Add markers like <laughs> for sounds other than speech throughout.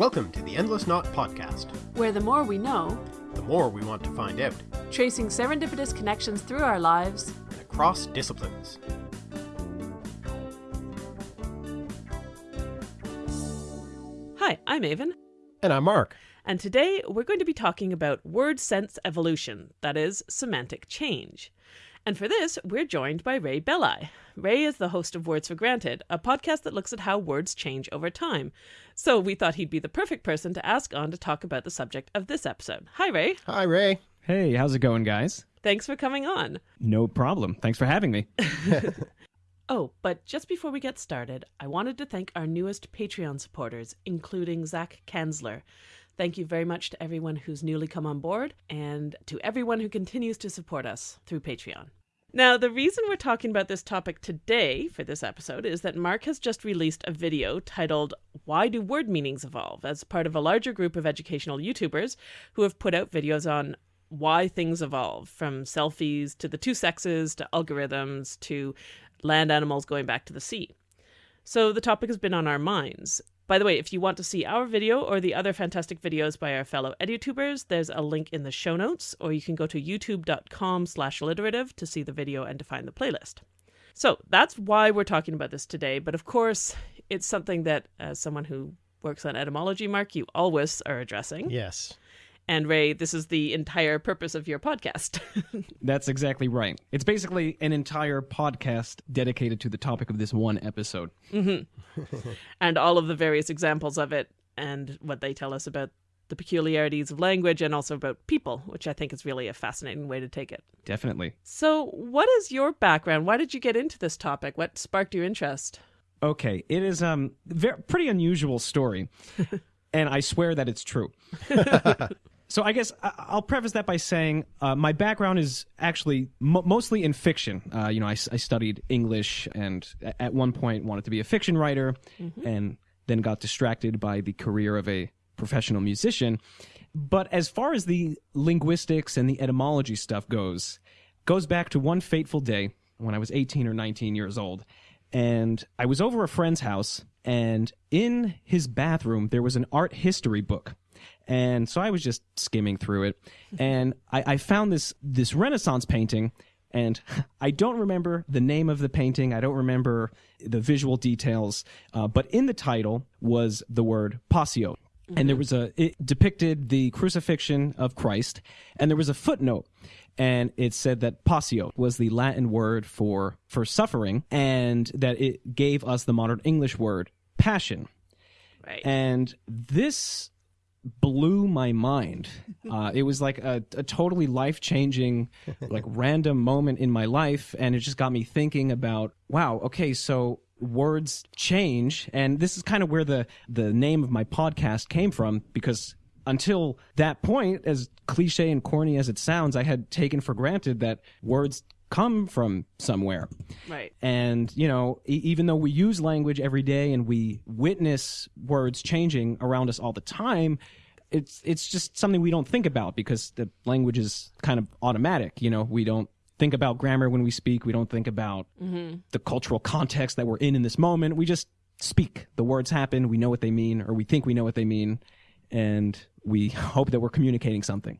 Welcome to the Endless Knot Podcast. where the more we know, The more we want to find out, tracing serendipitous connections through our lives, and across disciplines. Hi, I'm Aven, And I'm Mark. and today we're going to be talking about word sense evolution, that is, semantic change. And for this, we're joined by Ray Belli. Ray is the host of Words for Granted, a podcast that looks at how words change over time. So we thought he'd be the perfect person to ask on to talk about the subject of this episode. Hi, Ray. Hi, Ray. Hey, how's it going, guys? Thanks for coming on. No problem. Thanks for having me. <laughs> Oh, but just before we get started, I wanted to thank our newest Patreon supporters, including Zach Kanzler. Thank you very much to everyone who's newly come on board and to everyone who continues to support us through Patreon. Now, the reason we're talking about this topic today for this episode is that Mark has just released a video titled Why Do Word Meanings Evolve as part of a larger group of educational YouTubers who have put out videos on why things evolve from selfies to the two sexes to algorithms to land animals going back to the sea. So the topic has been on our minds. By the way, if you want to see our video or the other fantastic videos by our fellow edutubers, there's a link in the show notes, or you can go to youtube.com slash alliterative to see the video and to find the playlist. So that's why we're talking about this today, but of course, it's something that, as someone who works on etymology, Mark, you always are addressing. Yes. And Ray, this is the entire purpose of your podcast. <laughs> That's exactly right. It's basically an entire podcast dedicated to the topic of this one episode. <laughs> and all of the various examples of it and what they tell us about the peculiarities of language and also about people, which I think is really a fascinating way to take it. Definitely. So, what is your background? Why did you get into this topic? What sparked your interest? Okay, it is um very pretty unusual story, <laughs> and I swear that it's true. So I guess I- I'll preface that by saying uh, my background is actually mo mostly in fiction. Uh, you know, I studied English, and at one point wanted to be a fiction writer, and then got distracted by the career of a professional musician. But as far as the linguistics and the etymology stuff goes, goes back to one fateful day when I was 18 or 19 years old. And I was over a friend's house, and in his bathroom, there was an art history book. And so I was just skimming through it, and I, I found this this Renaissance painting, and <laughs> I don't remember the name of the painting. I don't remember the visual details, uh, but in the title was the word passio, and there was a it depicted the crucifixion of Christ, and there was a footnote, and it said that passio was the Latin word for for suffering, and that it gave us the modern English word passion, Right. and this blew my mind. Uh, it was like a, a totally life changing, <laughs> like random moment in my life, and it just got me thinking about wow, okay, so words change, and this is kind of where the the name of my podcast came from because. Until that point, as cliche and corny as it sounds, I had taken for granted that words come from somewhere. right. And, you know, e- even though we use language every day and we witness words changing around us all the time, it's it's just something we don't think about because the language is kind of automatic. You know, we don't think about grammar when we speak. We don't think about mm-hmm. the cultural context that we're in in this moment. We just speak. The words happen. We know what they mean, or we think we know what they mean, and we <laughs> hope that we're communicating something.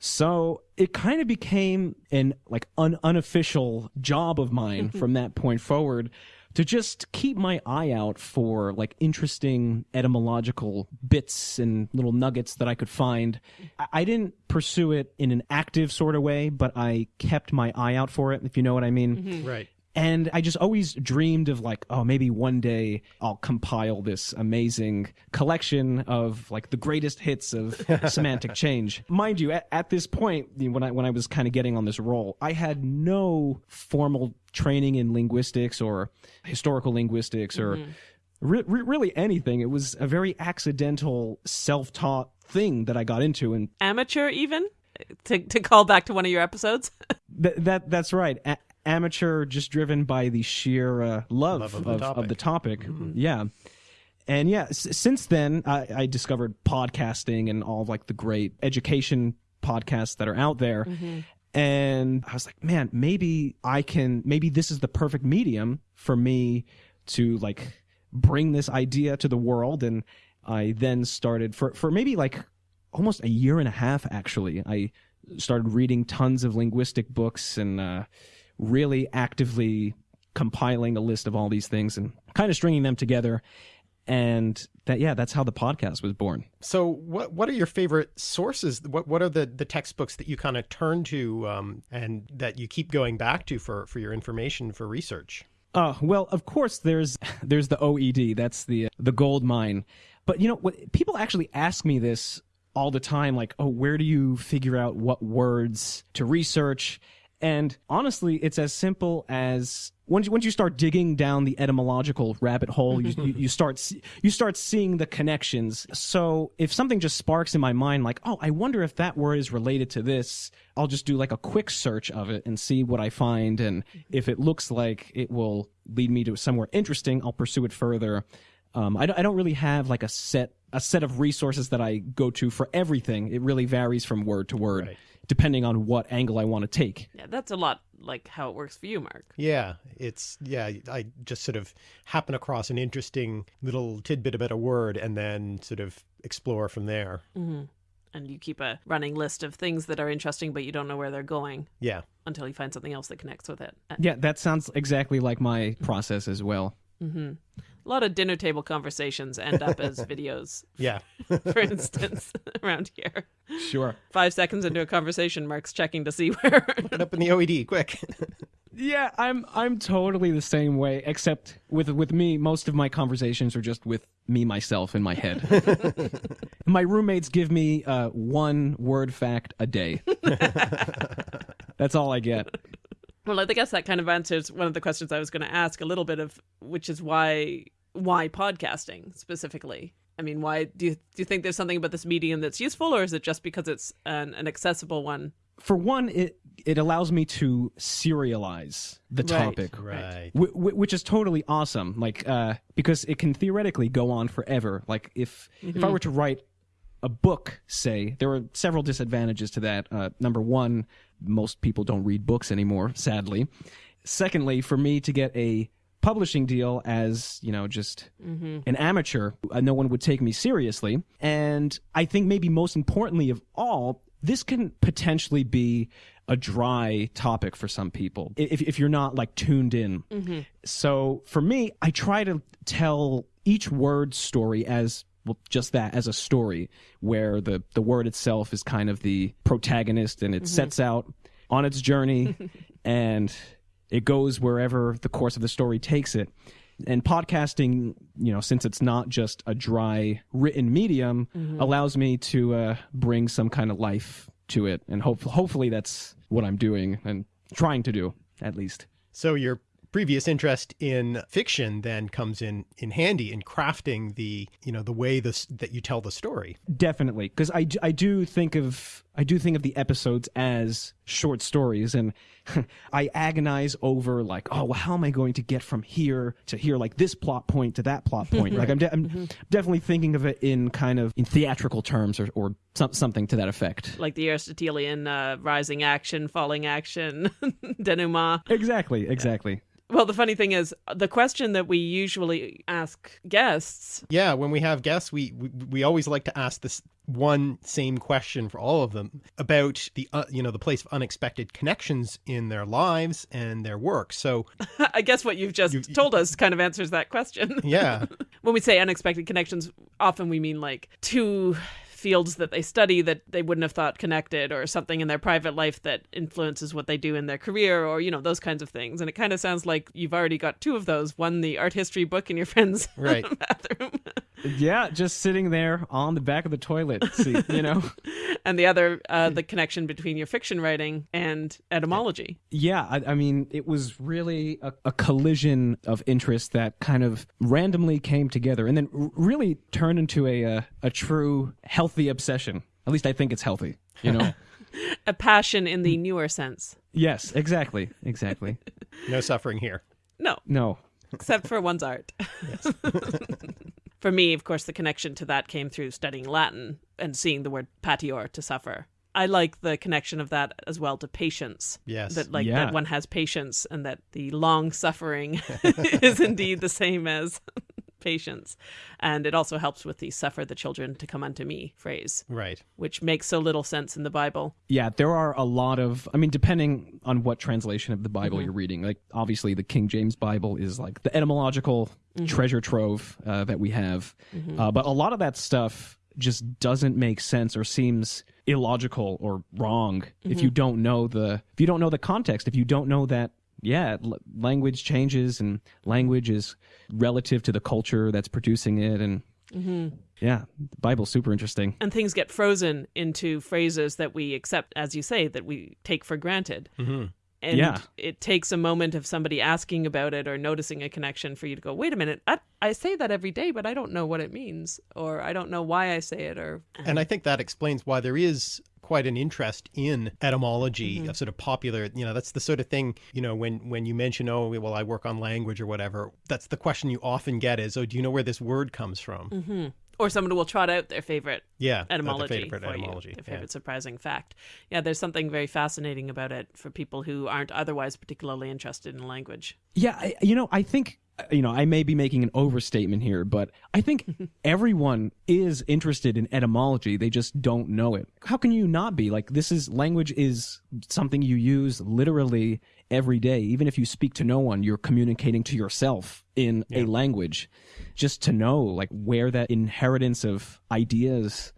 So it kind of became an like un- unofficial job of mine mm-hmm. from that point forward to just keep my eye out for like interesting etymological bits and little nuggets that I could find. I, I didn't pursue it in an active sort of way, but I kept my eye out for it, if you know what I mean. Mm-hmm. Right. And I just always dreamed of like, oh, maybe one day I'll compile this amazing collection of like the greatest hits of <laughs> semantic change. Mind you, at, at this point, when I when I was kind of getting on this roll, I had no formal training in linguistics or historical linguistics or mm-hmm. re- re- really anything. It was a very accidental, self-taught thing that I got into, and Amateur, even? To, to call back to one of your episodes? Th- that that's right. A- amateur, just driven by the sheer uh, love, Love of of, the of, topic. the topic. Yeah, and yeah. S- since then, I, I discovered podcasting and all like the great education podcasts that are out there. And I was like, man, maybe I can. Maybe this is the perfect medium for me to like bring this idea to the world and I then started for for maybe like almost a year and a half actually. I started reading tons of linguistic books and uh, really actively compiling a list of all these things and kind of stringing them together. And that yeah, that's how the podcast was born. So, what what are your favorite sources? What what are the, the textbooks that you kind of turn to um, and that you keep going back to for, for your information for research? Uh, well, of course, there's <laughs> there's the OED. That's the the gold mine. But you know, what, people actually ask me this all the time, like, "Oh, where do you figure out what words to research?" And honestly, it's as simple as once you, once you start digging down the etymological rabbit hole, you, you, you start you start seeing the connections. So if something just sparks in my mind, like, oh, I wonder if that word is related to this, I'll just do like a quick search of it and see what I find. And if it looks like it will lead me to somewhere interesting, I'll pursue it further. Um, I, don't, I don't really have like a set a set of resources that I go to for everything. It really varies from word to word, Right. Depending on what angle I want to take. Yeah, that's a lot like how it works for you, Mark. Yeah, it's yeah. I just sort of happen across an interesting little tidbit about a word and then sort of explore from there. Mm-hmm. And you keep a running list of things that are interesting, but you don't know where they're going Yeah, until you find something else that connects with it. Yeah, that sounds exactly like my process as well. A lot of dinner table conversations end up as videos, <laughs> yeah. <laughs> for instance, <laughs> around here. Sure. Five seconds into a conversation, Mark's checking to see where. Put it up in the OED, quick. Yeah, I'm I'm totally the same way, except with with me, most of my conversations are just with me myself in my head. my roommates give me uh, one word fact a day. That's all I get. well, I guess that kind of answers one of the questions I was going to ask a little bit of, which is why why podcasting specifically. I mean, why do you do you think there's something about this medium that's useful, or is it just because it's an, an accessible one? For one, it it allows me to serialize the Right. topic. right. Wh- wh- which is totally awesome like uh because it can theoretically go on forever like if if i were to write a book say there are several disadvantages to that uh number one most people don't read books anymore sadly secondly for me to get a publishing deal as you know just mm-hmm. an amateur uh, no one would take me seriously. And i think maybe most importantly of all this can potentially be a dry topic for some people if, if you're not like tuned in. Mm-hmm. So for me i try to tell each word story as well, just that as a story where the the word itself is kind of the protagonist and it mm-hmm. sets out on its journey. <laughs> And it goes wherever the course of the story takes it. And podcasting you know since it's not just a dry written medium allows me to uh, bring some kind of life to it. And hope- hopefully that's what i'm doing and trying to do at least. So your previous interest in fiction then comes in in handy in crafting the you know the way this that you tell the story. definitely. Because I, I do think of i do think of the episodes as short stories and <laughs> i agonize over like oh well how am i going to get from here to here? Like this plot point to that plot point. <laughs> Like i'm, de- I'm definitely thinking of it in kind of in theatrical terms or, or some, something to that effect. Like the Aristotelian uh, rising action, falling action, <laughs> denouement. exactly exactly. Well, the funny thing is, the question that we usually ask guests Yeah, when we have guests, we we, we always like to ask this one same question for all of them about the uh, you know the place of unexpected connections in their lives and their work. So <laughs> I guess what you've just told us kind of answers that question. yeah, <laughs> when we say unexpected connections, often we mean like two fields that they study that they wouldn't have thought connected or something in their private life that influences what they do in their career or you know those kinds of things. And it kind of sounds like you've already got two of those one the art history book in your friend's <laughs> Right. bathroom. Yeah just sitting there on the back of the toilet see, you know? <laughs> And the other uh, the connection between your fiction writing and etymology. Yeah, I, I mean, it was really a, a collision of interest that kind of randomly came together, and then really turned into a a, a true healthy obsession. At least I think it's healthy. You know? <laughs> a passion in the newer sense yes, exactly, exactly. no suffering here. no No, except for one's art. <laughs> for me, of course, the connection to that came through studying Latin and seeing the word patior to suffer. I like the connection of that as well to patience. Yes. That like Yeah. that one has patience and that the long suffering <laughs> is indeed the same as patience. And it also helps with the suffer the children to come unto me phrase, Right. which makes so little sense in the Bible. Yeah, there are a lot of. I mean, depending on what translation of the Bible you're reading, like obviously the King James Bible is like the etymological treasure trove uh, that we have, uh, but a lot of that stuff just doesn't make sense or seems illogical or wrong if you don't know the if you don't know the context if you don't know that yeah l- language changes and language is relative to the culture that's producing it and yeah the bible's super interesting. And things get frozen into phrases that we accept, as you say, that we take for granted. hmm And Yeah. it takes a moment of somebody asking about it or noticing a connection for you to go, wait a minute, I, I say that every day, but I don't know what it means, or I don't know why I say it, or And I think that explains why there is quite an interest in etymology mm-hmm. of sort of popular you know that's the sort of thing you know when when you mention oh well i work on language or whatever that's the question you often get is oh do you know where this word comes from mm-hmm. Or someone will trot out their favorite yeah their favorite for etymology you, their yeah. favorite surprising fact. Yeah, there's something very fascinating about it for people who aren't otherwise particularly interested in language. Yeah, I, you know, I think Uh, you know, I may be making an overstatement here, but I think <laughs> everyone is interested in etymology. They just don't know it. How can you not be? Like this is language is something you use literally every day. Even if you speak to no one, you're communicating to yourself in a language. Just to know like where that inheritance of ideas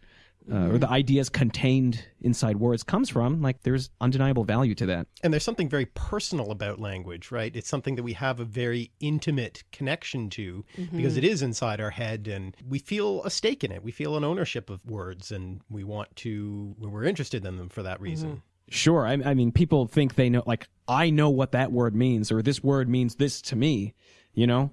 uh, or the mm-hmm. ideas contained inside words comes from, like there's undeniable value to that. and there's something very personal about language right it's something that we have a very intimate connection to because mm-hmm. it is inside our head and we feel a stake in it we feel an ownership of words and we want to we're interested in them for that reason mm-hmm. Sure. I, I mean, people think they know, like, I know what that word means, or this word means this to me, you know?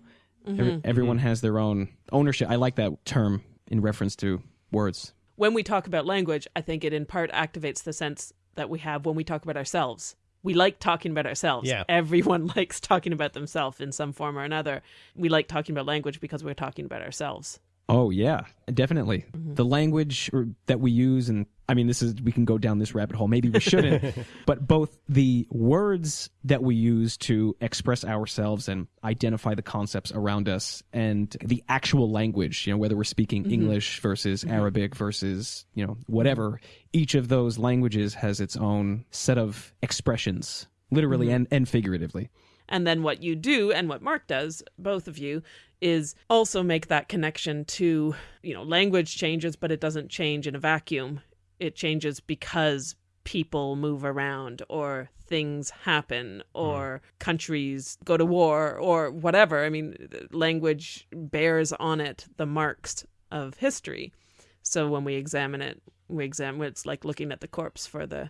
Every, everyone has their own ownership. I like that term in reference to words. When we talk about language, I think it in part activates the sense that we have when we talk about ourselves. We like talking about ourselves. Yeah. Everyone <laughs> likes talking about themselves in some form or another. We like talking about language because we're talking about ourselves. Oh, yeah, definitely. Mm-hmm. The language that we use, and I mean, this is, we can go down this rabbit hole. Maybe we shouldn't, <laughs> but both the words that we use to express ourselves and identify the concepts around us and the actual language, you know, whether we're speaking mm-hmm. English versus mm-hmm. Arabic versus, you know, whatever, each of those languages has its own set of expressions, literally and, and figuratively. And then what you do and what Mark does, both of you, is also make that connection to, you know, language changes, but it doesn't change in a vacuum. It changes because people move around or things happen hmm. or countries go to war or whatever. I mean, language bears on it the marks of history. So when we examine it, we examine it's like looking at the corpse for the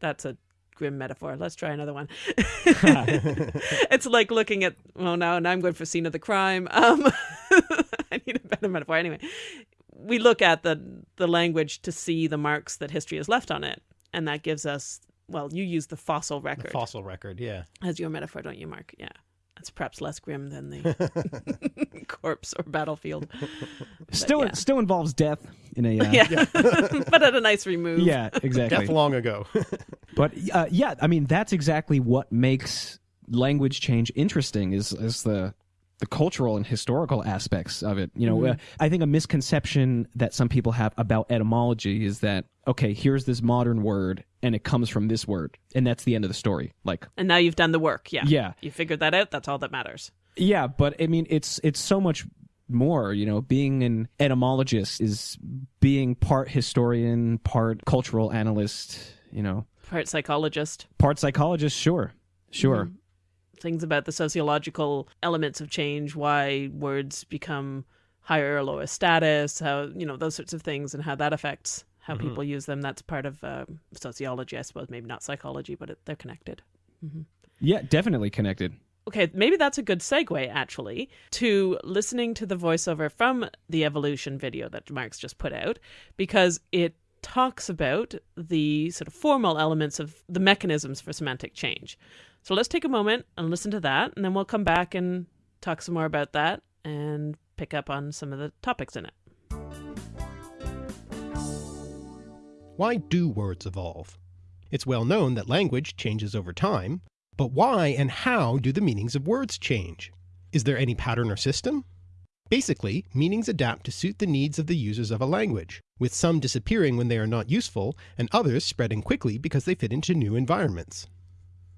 that's a grim metaphor. Let's try another one. <laughs> it's like looking at well now now I'm going for scene of the crime. Um <laughs> I need a better metaphor anyway. We look at the the language to see the marks that history has left on it. And that gives us well, you use the fossil the record fossil record yeah as your metaphor, don't you, Mark? Yeah. That's perhaps less grim than the <laughs> <laughs> corpse or battlefield. <laughs> Still, yeah. still involves death in a, uh, Yeah. but at a nice remove. yeah, exactly. death long ago But uh, yeah, I mean that's exactly what makes language change interesting is is the the cultural and historical aspects of it. You know, uh, I think a misconception that some people have about etymology is that okay, here's this modern word and it comes from this word and that's the end of the story. Like And now you've done the work. Yeah. Yeah. You figured that out. That's all that matters. yeah, but I mean it's it's so much more, you know, being an etymologist is being part historian, part cultural analyst, you know, Part psychologist. part psychologist, sure. Sure. Mm-hmm. Things about the sociological elements of change, why words become higher or lower status, how, you know, those sorts of things and how that affects how people use them. That's part of um, sociology, I suppose. Maybe not psychology, but it, they're connected. Yeah, definitely connected. Okay, maybe that's a good segue actually to listening to the voiceover from the evolution video that Mark's just put out because it talks about the sort of formal elements of the mechanisms for semantic change. So let's take a moment and listen to that, and then we'll come back and talk some more about that and pick up on some of the topics in it. Why do words evolve? It's well known that language changes over time, but why and how do the meanings of words change? Is there any pattern or system? Basically, meanings adapt to suit the needs of the users of a language, with some disappearing when they are not useful, and others spreading quickly because they fit into new environments.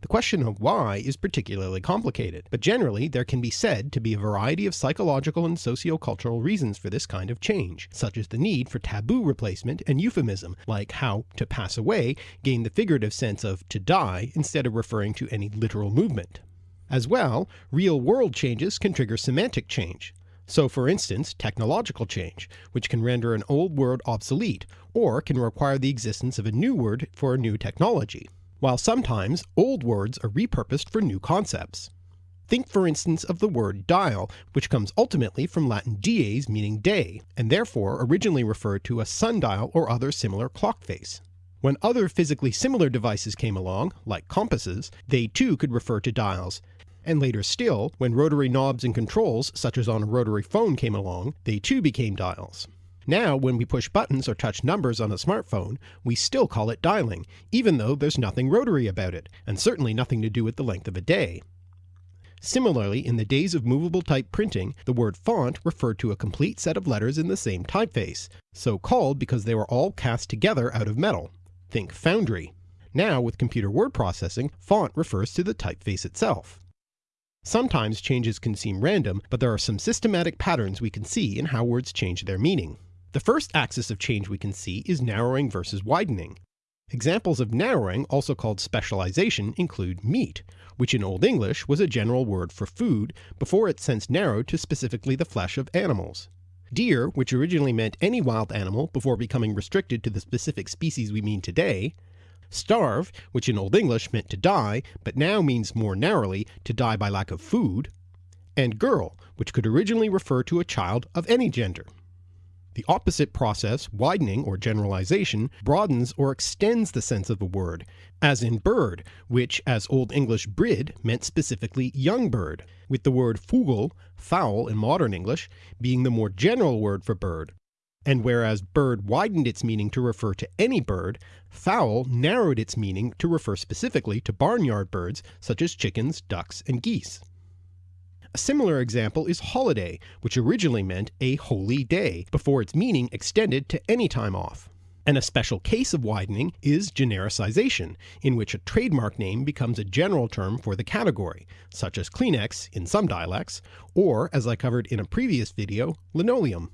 The question of why is particularly complicated, but generally there can be said to be a variety of psychological and sociocultural reasons for this kind of change, such as the need for taboo replacement and euphemism, like how to pass away gained the figurative sense of to die instead of referring to any literal movement. As well, real-world changes can trigger semantic change. So for instance, technological change, which can render an old word obsolete, or can require the existence of a new word for a new technology while sometimes old words are repurposed for new concepts. Think for instance of the word dial, which comes ultimately from Latin dies meaning day, and therefore originally referred to a sundial or other similar clock face. When other physically similar devices came along, like compasses, they too could refer to dials, and later still, when rotary knobs and controls such as on a rotary phone came along, they too became dials. Now, when we push buttons or touch numbers on a smartphone, we still call it dialing, even though there's nothing rotary about it, and certainly nothing to do with the length of a day. Similarly, in the days of movable type printing, the word font referred to a complete set of letters in the same typeface, so called because they were all cast together out of metal. Think foundry. Now, with computer word processing, font refers to the typeface itself. Sometimes changes can seem random, but there are some systematic patterns we can see in how words change their meaning. The first axis of change we can see is narrowing versus widening. Examples of narrowing, also called specialization, include meat, which in Old English was a general word for food before it since narrowed to specifically the flesh of animals. Deer, which originally meant any wild animal before becoming restricted to the specific species we mean today. Starve, which in Old English meant to die, but now means more narrowly to die by lack of food. And girl, which could originally refer to a child of any gender. The opposite process, widening or generalization, broadens or extends the sense of a word, as in bird, which as Old English brid meant specifically young bird, with the word fugl, fowl in modern English, being the more general word for bird. And whereas bird widened its meaning to refer to any bird, fowl narrowed its meaning to refer specifically to barnyard birds such as chickens, ducks, and geese. A similar example is holiday, which originally meant a holy day, before its meaning extended to any time off. And a special case of widening is genericization, in which a trademark name becomes a general term for the category, such as Kleenex in some dialects, or, as I covered in a previous video, linoleum.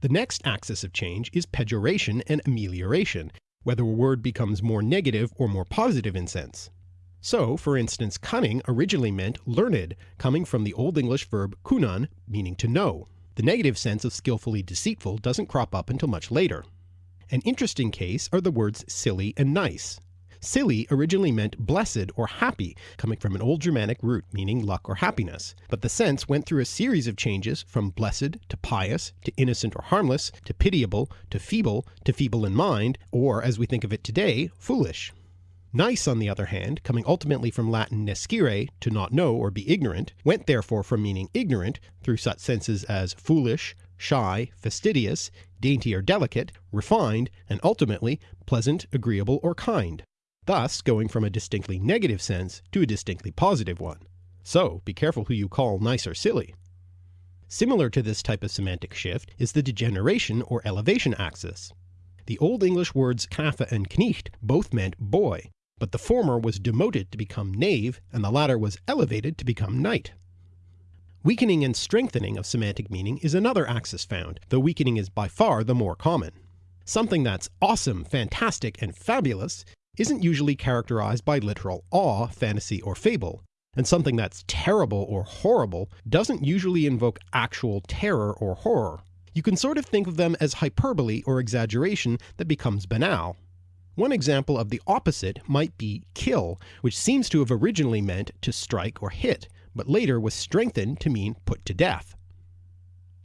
The next axis of change is pejoration and amelioration, whether a word becomes more negative or more positive in sense. So, for instance, cunning originally meant learned, coming from the Old English verb cunnan, meaning to know. The negative sense of skillfully deceitful doesn't crop up until much later. An interesting case are the words silly and nice. Silly originally meant blessed or happy, coming from an old Germanic root meaning luck or happiness, but the sense went through a series of changes from blessed to pious to innocent or harmless to pitiable to feeble to feeble in mind, or as we think of it today, foolish. Nice, on the other hand, coming ultimately from Latin nescire, to not know or be ignorant, went therefore from meaning ignorant, through such senses as foolish, shy, fastidious, dainty or delicate, refined, and ultimately pleasant, agreeable, or kind, thus going from a distinctly negative sense to a distinctly positive one. So be careful who you call nice or silly. Similar to this type of semantic shift is the degeneration or elevation axis. The Old English words knappe and knecht both meant boy, but the former was demoted to become knave, and the latter was elevated to become knight. Weakening and strengthening of semantic meaning is another axis found, though weakening is by far the more common. Something that's awesome, fantastic, and fabulous isn't usually characterized by literal awe, fantasy, or fable, and something that's terrible or horrible doesn't usually invoke actual terror or horror. You can sort of think of them as hyperbole or exaggeration that becomes banal, one example of the opposite might be kill, which seems to have originally meant to strike or hit, but later was strengthened to mean put to death.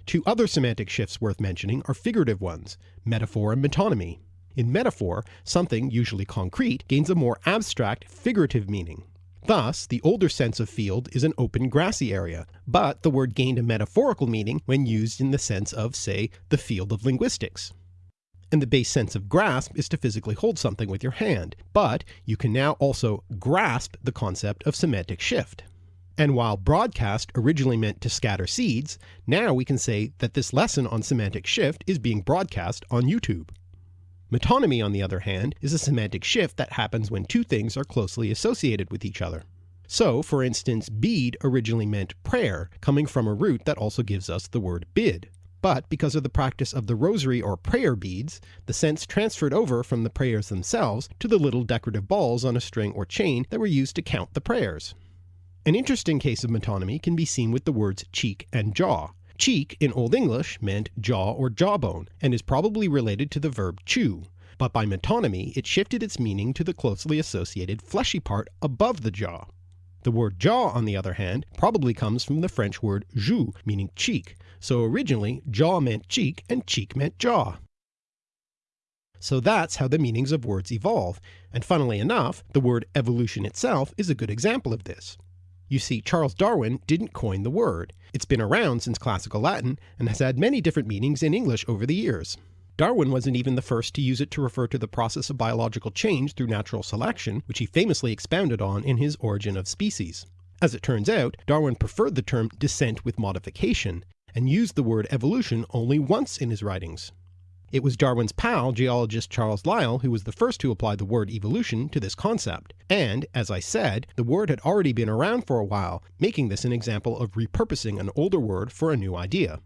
Two other semantic shifts worth mentioning are figurative ones, metaphor and metonymy. In metaphor, something, usually concrete, gains a more abstract, figurative meaning. Thus, the older sense of field is an open grassy area, but the word gained a metaphorical meaning when used in the sense of, say, the field of linguistics and the base sense of grasp is to physically hold something with your hand, but you can now also grasp the concept of semantic shift. And while broadcast originally meant to scatter seeds, now we can say that this lesson on semantic shift is being broadcast on YouTube. Metonymy, on the other hand, is a semantic shift that happens when two things are closely associated with each other. So, for instance, bead originally meant prayer, coming from a root that also gives us the word bid. But because of the practice of the rosary or prayer beads, the sense transferred over from the prayers themselves to the little decorative balls on a string or chain that were used to count the prayers. An interesting case of metonymy can be seen with the words cheek and jaw. Cheek in Old English meant jaw or jawbone, and is probably related to the verb chew, but by metonymy it shifted its meaning to the closely associated fleshy part above the jaw. The word jaw, on the other hand, probably comes from the French word joue, meaning cheek, so originally jaw meant cheek and cheek meant jaw. So that's how the meanings of words evolve, and funnily enough, the word evolution itself is a good example of this. You see, Charles Darwin didn't coin the word. It's been around since classical Latin and has had many different meanings in English over the years. Darwin wasn't even the first to use it to refer to the process of biological change through natural selection, which he famously expounded on in his Origin of Species. As it turns out, Darwin preferred the term descent with modification, and used the word evolution only once in his writings. It was Darwin's pal, geologist Charles Lyell, who was the first to apply the word evolution to this concept. And, as I said, the word had already been around for a while, making this an example of repurposing an older word for a new idea.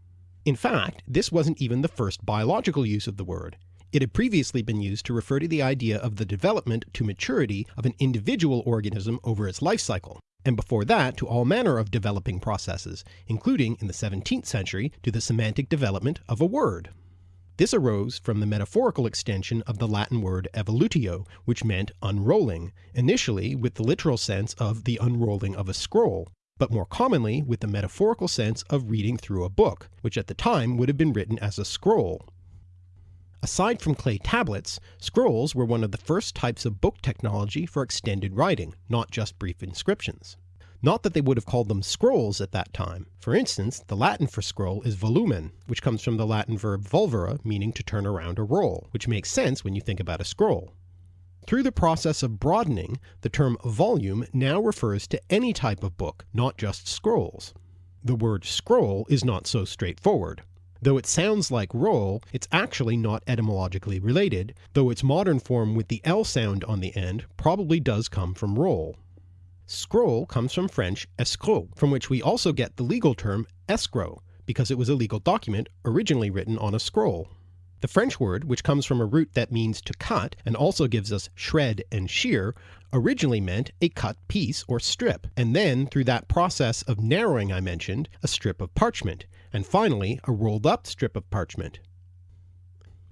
In fact, this wasn't even the first biological use of the word. It had previously been used to refer to the idea of the development to maturity of an individual organism over its life cycle, and before that to all manner of developing processes, including in the 17th century to the semantic development of a word. This arose from the metaphorical extension of the Latin word evolutio, which meant unrolling, initially with the literal sense of the unrolling of a scroll, but more commonly with the metaphorical sense of reading through a book, which at the time would have been written as a scroll. Aside from clay tablets, scrolls were one of the first types of book technology for extended writing, not just brief inscriptions. Not that they would have called them scrolls at that time. For instance, the Latin for scroll is volumen, which comes from the Latin verb volvere, meaning to turn around or roll, which makes sense when you think about a scroll. Through the process of broadening, the term volume now refers to any type of book, not just scrolls. The word scroll is not so straightforward. Though it sounds like roll, it's actually not etymologically related, though its modern form with the L sound on the end probably does come from roll. Scroll comes from French escroc, from which we also get the legal term escrow, because it was a legal document originally written on a scroll. The French word, which comes from a root that means to cut and also gives us shred and shear, originally meant a cut piece or strip, and then through that process of narrowing I mentioned, a strip of parchment, and finally a rolled up strip of parchment.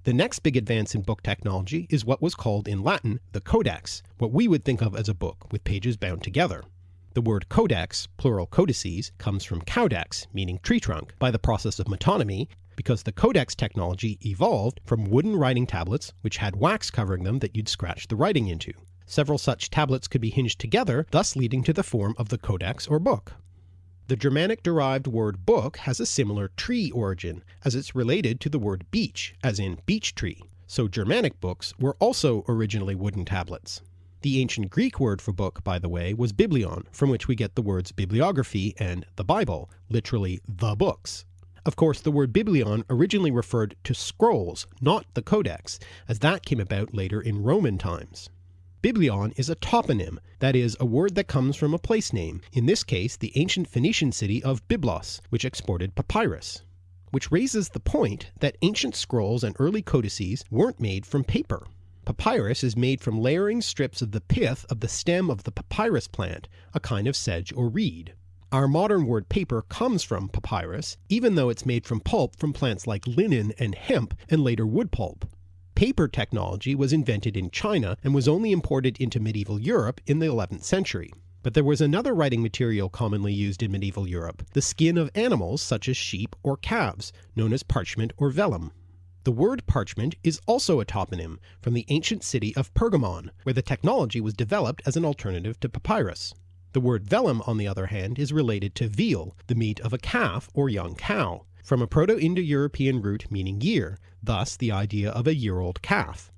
The next big advance in book technology is what was called in Latin the codex, what we would think of as a book with pages bound together. The word codex, plural codices, comes from caudex, meaning tree trunk, by the process of metonymy, because the codex technology evolved from wooden writing tablets which had wax covering them that you'd scratch the writing into. Several such tablets could be hinged together, thus leading to the form of the codex or book. The Germanic-derived word book has a similar tree origin, as it's related to the word beech, as in beech tree, so Germanic books were also originally wooden tablets. The ancient Greek word for book, by the way, was biblion, from which we get the words bibliography and the Bible, literally the books. Of course, the word biblion originally referred to scrolls, not the codex, as that came about later in Roman times. Biblion is a toponym, that is, a word that comes from a place name, in this case the ancient Phoenician city of Byblos, which exported papyrus. Which raises the point that ancient scrolls and early codices weren't made from paper. Papyrus is made from layering strips of the pith of the stem of the papyrus plant, a kind of sedge or reed. Our modern word paper comes from papyrus, even though it's made from pulp from plants like linen and hemp and later wood pulp. Paper technology was invented in China and was only imported into medieval Europe in the 11th century. But there was another writing material commonly used in medieval Europe, the skin of animals such as sheep or calves, known as parchment or vellum. The word parchment is also a toponym from the ancient city of Pergamon, where the technology was developed as an alternative to papyrus. The word vellum, on the other hand, is related to veal, the meat of a calf or young cow, from a Proto-Indo-European root meaning year, thus the idea of a year-old calf.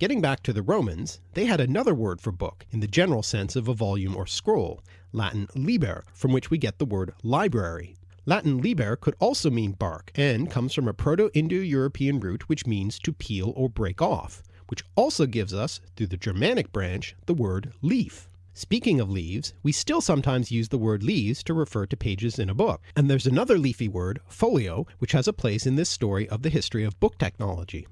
Getting back to the Romans, they had another word for book in the general sense of a volume or scroll, Latin liber, from which we get the word library. Latin liber could also mean bark and comes from a Proto Indo European root which means to peel or break off, which also gives us, through the Germanic branch, the word leaf. Speaking of leaves, we still sometimes use the word leaves to refer to pages in a book, and there's another leafy word, folio, which has a place in this story of the history of book technology.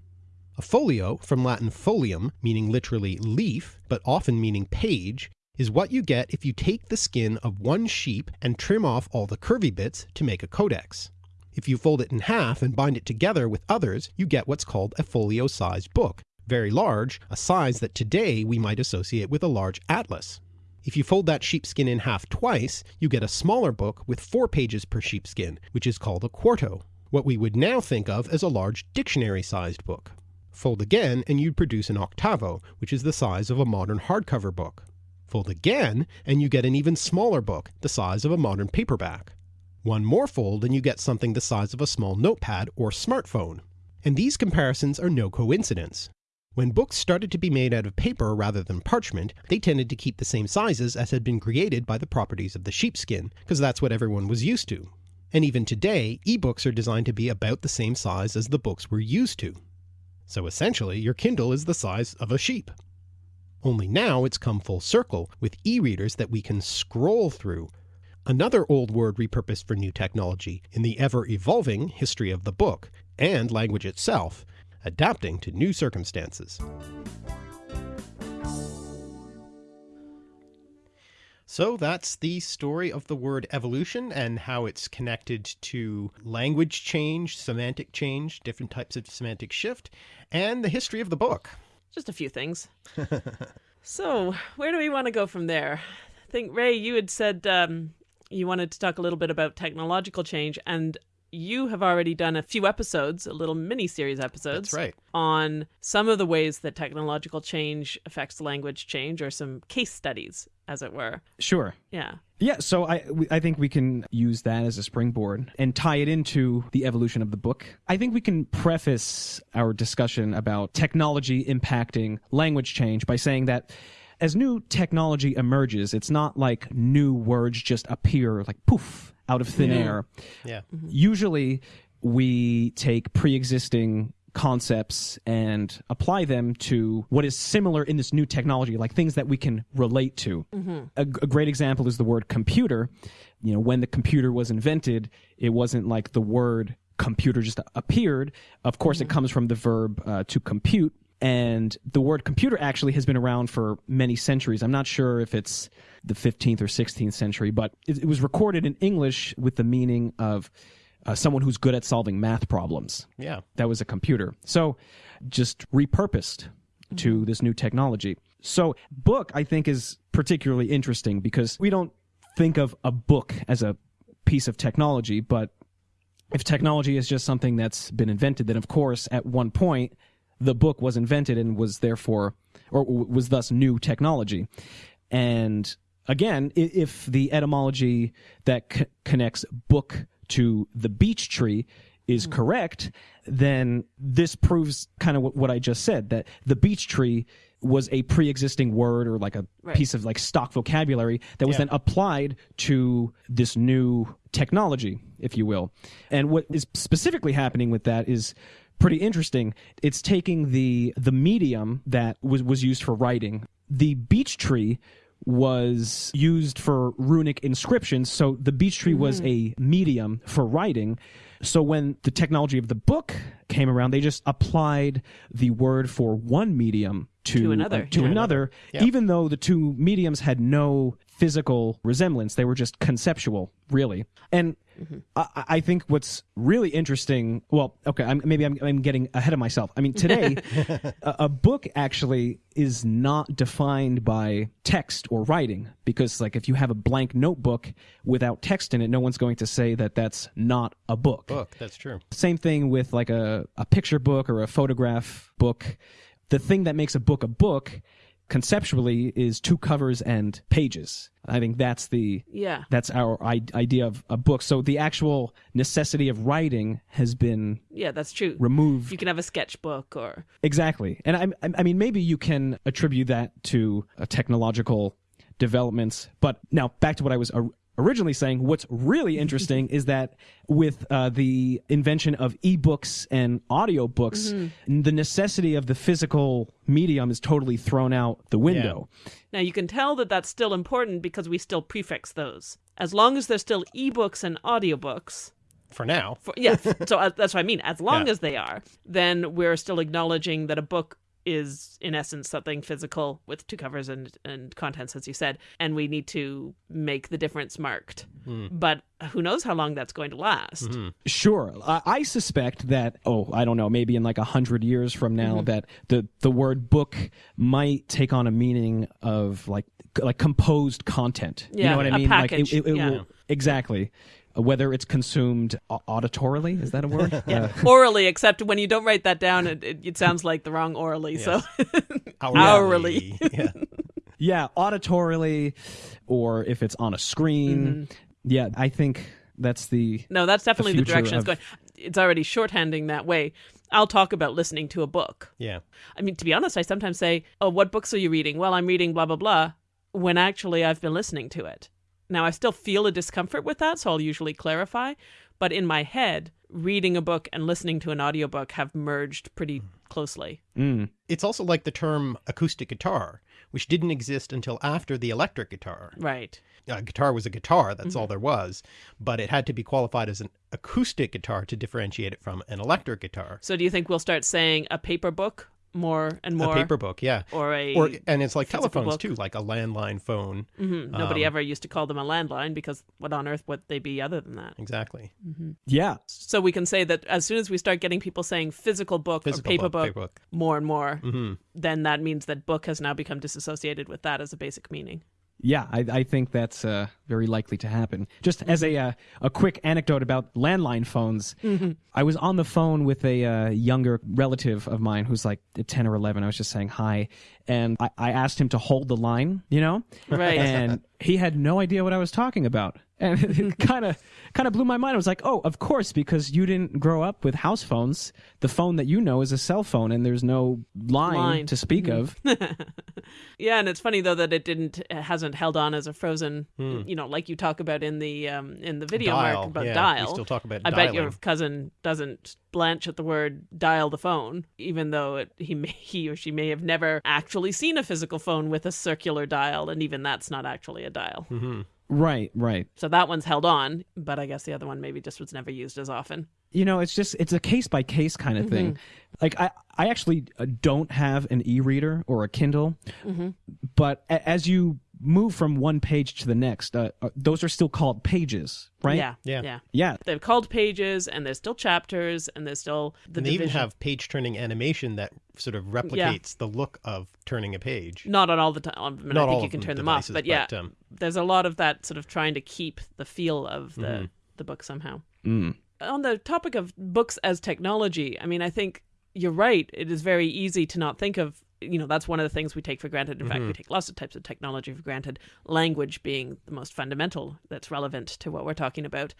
A folio, from Latin folium, meaning literally leaf, but often meaning page, is what you get if you take the skin of one sheep and trim off all the curvy bits to make a codex. If you fold it in half and bind it together with others, you get what's called a folio sized book, very large, a size that today we might associate with a large atlas. If you fold that sheepskin in half twice, you get a smaller book with four pages per sheepskin, which is called a quarto, what we would now think of as a large dictionary sized book. Fold again, and you'd produce an octavo, which is the size of a modern hardcover book. Fold again, and you get an even smaller book, the size of a modern paperback. One more fold, and you get something the size of a small notepad or smartphone. And these comparisons are no coincidence. When books started to be made out of paper rather than parchment, they tended to keep the same sizes as had been created by the properties of the sheepskin, because that's what everyone was used to. And even today, ebooks are designed to be about the same size as the books we're used to. So essentially, your Kindle is the size of a sheep. Only now it's come full circle with e readers that we can scroll through. Another old word repurposed for new technology in the ever evolving history of the book and language itself adapting to new circumstances. So that's the story of the word evolution and how it's connected to language change, semantic change, different types of semantic shift, and the history of the book. Just a few things. <laughs> so, where do we want to go from there? I think, Ray, you had said um, you wanted to talk a little bit about technological change, and you have already done a few episodes, a little mini series episodes. That's right. On some of the ways that technological change affects language change, or some case studies, as it were. Sure. Yeah. Yeah, so I I think we can use that as a springboard and tie it into the evolution of the book. I think we can preface our discussion about technology impacting language change by saying that as new technology emerges, it's not like new words just appear like poof out of thin air. Yeah. Usually we take pre-existing concepts and apply them to what is similar in this new technology like things that we can relate to. A, a great example is the word computer. You know when the computer was invented it wasn't like the word computer just appeared. Of course it comes from the verb uh, to compute. And the word computer actually has been around for many centuries. I'm not sure if it's the 15th or 16th century but it, it was recorded in english with the meaning of uh, someone who's good at solving math problems Yeah. that was a computer. So just repurposed to this new technology. So book I think is particularly interesting because we don't think of a book as a piece of technology, but if technology is just something that's been invented, then of course at one point the book was invented and was therefore or w- was thus new technology. And again, if the etymology that c- connects book to the beech tree is hmm. correct, then this proves kind of what, what I just said that the beech tree was a pre-existing word or like a Right. piece of like stock vocabulary that was Yeah. then applied to this new technology, if you will. And what is specifically happening with that is pretty interesting. It's taking the the medium that was was used for writing. The beech tree was used for runic inscriptions, so the beech tree was a medium for writing. So when the technology of the book came around, they just applied the word for one medium to, To another, uh, to yeah. another, Yeah. even though the two mediums had no physical resemblance. They were just conceptual, really. And mm-hmm. I, I think what's really interesting. Well, okay, I'm, maybe I'm, I'm getting ahead of myself. I mean, today, <laughs> a, a book actually is not defined by text or writing because, like, if you have a blank notebook without text in it, no one's going to say that that's not a book. Book. That's true. Same thing with like a, a picture book or a photograph book. The thing that makes a book a book conceptually is two covers and pages. I think that's the Yeah. that's our I- idea of a book. So the actual necessity of writing has been Yeah, that's true. removed. You can have a sketchbook or Exactly, and I, I- mean, maybe you can attribute that to uh, technological developments. But now back to what I was or- originally saying. What's really <laughs> interesting is that with uh, the invention of ebooks and audiobooks, the necessity of the physical medium is totally thrown out the window. Now you can tell that that's still important because we still prefix those. As long as there's still ebooks and audiobooks, For now. for, yeah, so <laughs> uh, that's what I mean. As long Yeah. as they are, then we're still acknowledging that a book is in essence something physical with two covers and and contents as you said and we need to make the difference marked hmm. but who knows how long that's going to last hmm. Sure. I, I suspect that, oh, I don't know, maybe in like a hundred years from now, mm-hmm. that the, the word book might take on a meaning of like like composed content. Yeah, you know what I a mean? package, Like it, it, it yeah. will exactly. Whether it's consumed auditorily, is that a word? <laughs> yeah Uh, <laughs> orally except when you don't write that down it, it, it sounds like the wrong orally so <laughs> Hourly. yeah. yeah, auditorily, or if it's on a screen. Yeah, I think that's the No, that's definitely the, future direction it's going. It's already shorthanding that way. I'll talk about listening to a book. Yeah. I mean, to be honest, I sometimes say, "Oh, what books are you reading?" Well, I'm reading blah blah blah, when actually I've been listening to it. Now, I still feel a discomfort with that, so I'll usually clarify. But in my head, reading a book and listening to an audiobook have merged pretty closely. mm, It's also like the term acoustic guitar, which didn't exist until after the electric guitar. Right. A guitar was a guitar, that's Mm-hmm. all there was, but it had to be qualified as an acoustic guitar to differentiate it from an electric guitar. So, do you think we'll start saying a paper book more and more, A paper book, yeah. or a Or and it's like telephones book. too, like a landline phone. Mhm. Nobody um, ever used to call them a landline because what on earth would they be other than that? Exactly. yeah. So we can say that as soon as we start getting people saying physical book Physical or paper book, book, paper book. more and more, hmm then that means that book has now become disassociated with that as a basic meaning. Yeah, I, I think that's uh, very likely to happen. Just as a uh, a quick anecdote about landline phones, I was on the phone with a uh, younger relative of mine who's like ten or eleven. I was just saying hi, and I, I asked him to hold the line, you know, Right. and he had no idea what I was talking about, and <laughs> it kind of kind of blew my mind. I was like, oh, of course, because you didn't grow up with house phones. The phone that you know is a cell phone, and there's no line, Line. to speak of. <laughs> Yeah, and it's funny though that it didn't it hasn't held on as a frozen, you know, like you talk about in the um in the video Dial, mark about yeah, dial. we still talk about I bet your cousin doesn't blanch at the word dial the phone, even though it, he may, he or she may have never actually seen a physical phone with a circular dial, and even that's not actually a dial. hmm Right, right. So that one's held on, but I guess the other one maybe just was never used as often. you know it's just it's a case by case kind of thing like i i actually uh, don't have an e-reader or a kindle but a- as you move from one page to the next uh, uh, those are still called pages right Yeah, Yeah. yeah. yeah They're called pages, and there's still chapters, and there's still the And they even have page turning animation that sort of replicates the look of turning a page. Not on all the time. I mean, Not I think all you of can the turn them devices, off, but yeah, but, um, there's a lot of that sort of trying to keep the feel of the Mm-hmm. the book somehow. mm. On the topic of books as technology, I mean, I think you're right. It is very easy to not think of. You know, that's one of the things we take for granted. In fact, Mm-hmm. we take lots of types of technology for granted. Language being the most fundamental that's relevant to what we're talking about.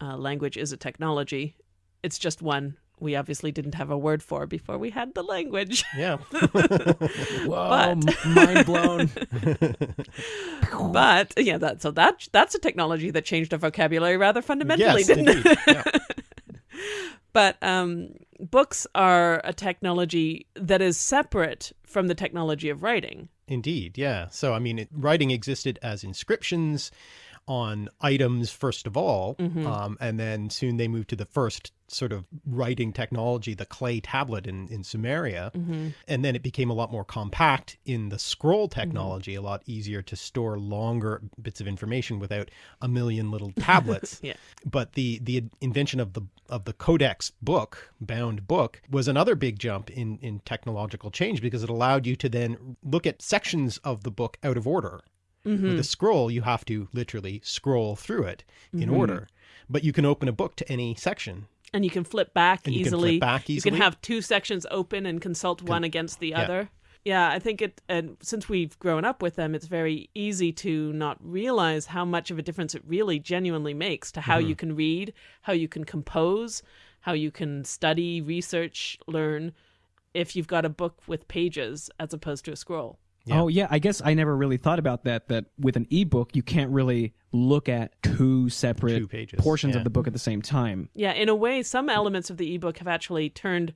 Uh, language is a technology. It's just one we obviously didn't have a word for before we had the language. Yeah. <laughs> <laughs> whoa But- mind blown <laughs> but yeah, that so that that's a technology that changed our vocabulary rather fundamentally, yes, didn't indeed. it? Yeah. But um, books are a technology that is separate from the technology of writing. Indeed, yeah. So, I mean, it, writing existed as inscriptions on items, first of all, Mm-hmm. um, and then soon they moved to the first sort of writing technology, the clay tablet in, in Sumeria. Mm-hmm. And then it became a lot more compact in the scroll technology, a lot easier to store longer bits of information without a million little tablets. <laughs> Yeah. But the the invention of the of the codex book, bound book, was another big jump in in technological change because it allowed you to then look at sections of the book out of order. With a mm-hmm. scroll, you have to literally scroll through it in mm-hmm. order. But you can open a book to any section. And you can flip back And you can easily. flip back You can have two sections open and consult one against the other. Yeah, I think it, and since we've grown up with them, it's very easy to not realize how much of a difference it really genuinely makes to how you mm-hmm. can read, how you can compose, how you can study, research, learn if you've got a book with pages as opposed to a scroll. Yeah. Oh yeah, I guess I never really thought about that. That with an ebook, you can't really look at two separate Two pages, portions yeah. of the book at the same time. Yeah, in a way, some elements of the ebook have actually turned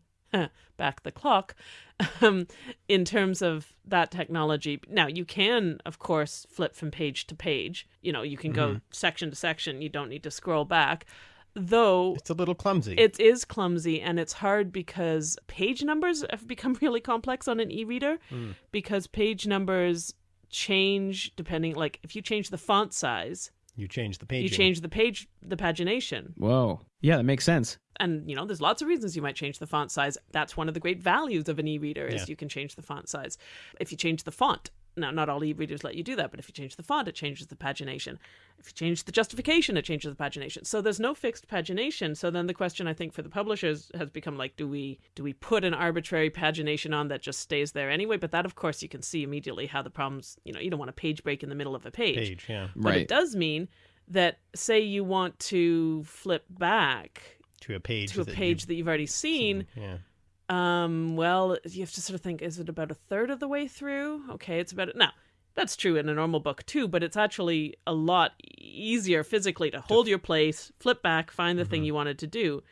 back the clock <laughs> um, in terms of that technology. Now, you can, of course, flip from page to page. You know, you can go section to section. You don't need to scroll back. Though It's a little clumsy. it is clumsy and it's hard because page numbers have <laughs> become really complex on an e-reader hmm. because page numbers change depending like if you change the font size you change the page. you change the page the pagination Whoa, yeah, that makes sense. and you know there's lots of reasons you might change the font size that's one of the great values of an e-reader is Yeah. you can change the font size if you change the font now not all e-readers let you do that but if you change the font it changes the pagination if you change the justification it changes the pagination so there's no fixed pagination so then the question i think for the publishers has become like do we do we put an arbitrary pagination on that just stays there anyway but that of course you can see immediately how the problems you know you don't want a page break in the middle of a page page. Yeah. but Right. it does mean that say you want to flip back To a page. to a that page you've that you've already seen, Yeah. Um, well, you have to sort of think: is it about a third of the way through? Okay, it's about it. now. That's true in a normal book too, but it's actually a lot easier physically to hold your place, flip back, find the thing you wanted to do.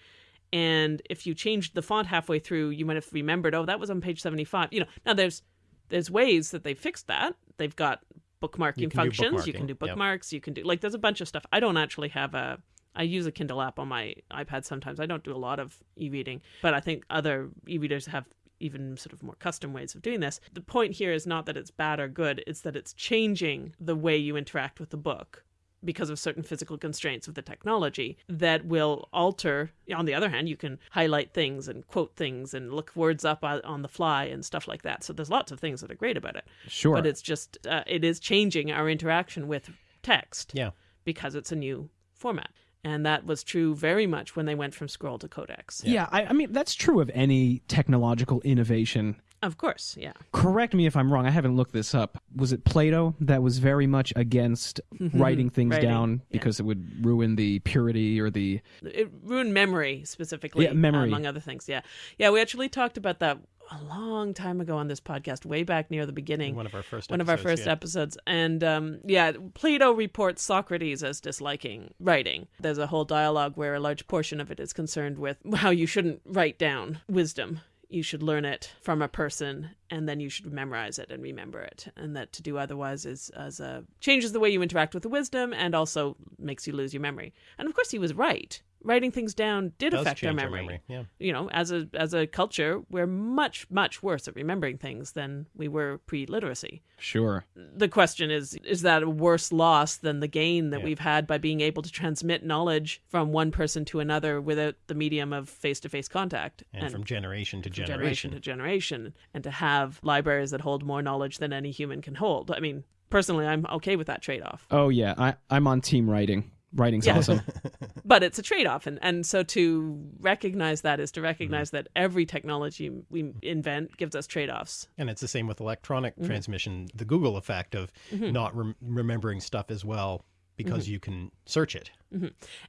And if you changed the font halfway through, you might have remembered, oh, that was on page seventy-five. You know, now there's there's ways that they fixed that. They've got bookmarking You functions. You can bookmarking, do yep. bookmarks. You can do like there's a bunch of stuff. I don't actually have a. I use a Kindle app on my iPad sometimes. I don't do a lot of e-reading, but I think other e-readers have even sort of more custom ways of doing this. The point here is not that it's bad or good, it's that it's changing the way you interact with the book because of certain physical constraints of the technology that will alter. On the other hand, you can highlight things and quote things and look words up on the fly and stuff like that. So there's lots of things that are great about it. Sure. But it's just, uh, it is changing our interaction with text Yeah. because it's a new format. And that was true very much when they went from scroll to codex. yeah, I, I mean that's true of any technological innovation. Of course, yeah. Correct me if I'm wrong. I haven't looked this up. Was it Plato that was very much against mm-hmm. writing things Writing, down yeah. because it would ruin the purity or the It ruined memory specifically, Yeah, memory. among other things. Yeah, yeah. We actually talked about that a long time ago on this podcast, way back near the beginning. One of our first. one of our episodes, first yeah. episodes. And um, yeah, Plato reports Socrates as disliking writing. There's a whole dialogue where a large portion of it is concerned with how you shouldn't write down wisdom. You should learn it from a person, and then you should memorize it and remember it. And that to do otherwise is as a changes the way you interact with the wisdom, and also makes you lose your memory. And of course, he was right. Writing things down did Does affect our change our memory memory, yeah. you know, as a as a culture, we're much much worse at remembering things than we were pre-literacy. sure. The question is: is that a worse loss than the gain that Yeah. we've had by being able to transmit knowledge from one person to another without the medium of face-to-face contact And, from generation to from generation. generation to generation, and to have libraries that hold more knowledge than any human can hold? I mean, personally, I'm okay with that trade-off. Oh yeah, I I'm on team writing. Writing's Yeah. awesome. <laughs> but it's a trade-off and, and so to recognize that is to recognize Mm-hmm. that every technology we invent gives us trade-offs And it's the same with electronic Mm-hmm. transmission, the Google effect of not rem- remembering stuff as well because Mm-hmm. you can search it.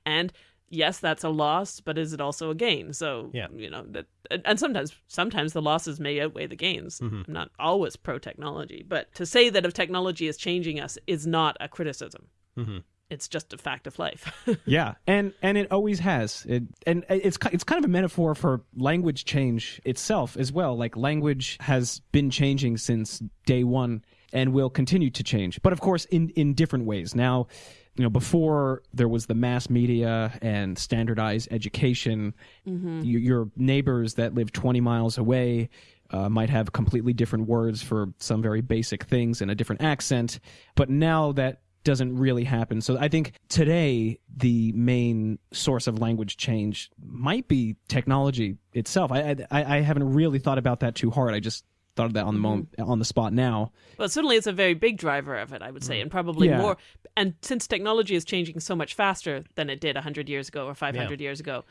and yes that's a loss but is it also a gain so Yeah. you know that and- and sometimes sometimes the losses may outweigh the gains Mm-hmm. i'm not always pro technology but to say that if technology is changing us is not a criticism Mhm. It's just a fact of life <laughs> yeah, and and it always has. It and it's it's kind of a metaphor for language change itself as well. Like language has been changing since day one and will continue to change, but of course in in different ways. Now, you know, before there was the mass media and standardized education, y- your neighbors that live 20 miles away uh, might have completely different words for some very basic things and a different accent. But now that doesn't really happen. So I think today the main source of language change might be technology itself. I I, I haven't really thought about that too hard. I just thought of that on the mm-hmm. moment on the spot now. Well, certainly it's a very big driver of it, I would say, and probably Yeah. more. And since technology is changing so much faster than it did 100 years ago or 500 years ago,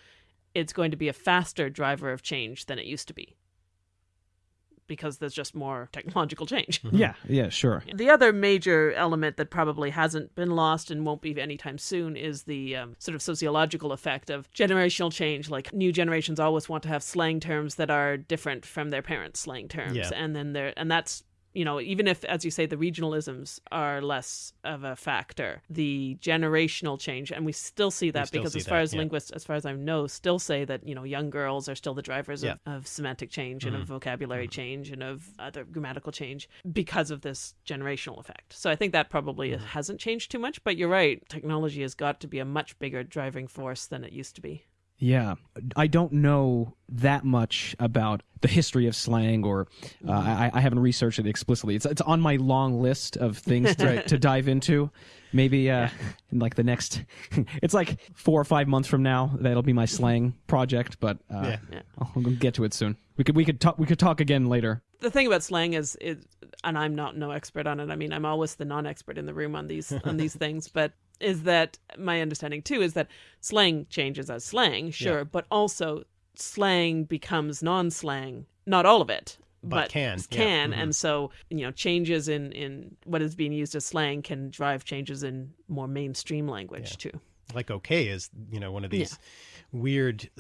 it's going to be a faster driver of change than it used to be. Because there's just more technological change. <laughs> Yeah, yeah, sure. The other major element that probably hasn't been lost and won't be anytime soon is the um, sort of sociological effect of generational change. Like new generations always want to have slang terms that are different from their parents' slang terms, Yeah. and then there and that's you know even if as you say the regionalisms are less of a factor the generational change and we still see that still because see as far that, as yeah. linguists as far as i know still say that you know young girls are still the drivers Yeah. Mm-hmm. of, of semantic change and of vocabulary change and of other grammatical change because of this generational effect so i think that probably Mm-hmm. hasn't changed too much but you're right technology has got to be a much bigger driving force than it used to be Yeah, I don't know that much about the history of slang, or uh, I, I haven't researched it explicitly. It's it's on my long list of things to, <laughs> to dive into. Maybe uh, in like the next, <laughs> it's like four or five months from now. That'll be my slang project, but uh, Yeah. Yeah. I'll get to it soon. We could we could talk we could talk again later. the thing about slang is, is and I'm not no expert on it. I mean, I'm always the non-expert in the room on these on these things, but is that my understanding too is that slang changes as slang, sure, but also slang becomes non-slang, not all of it. But can, yeah. can Mhm. and so you know changes in in what is being used as slang can drive changes in more mainstream language too. like okay is you know one of these weird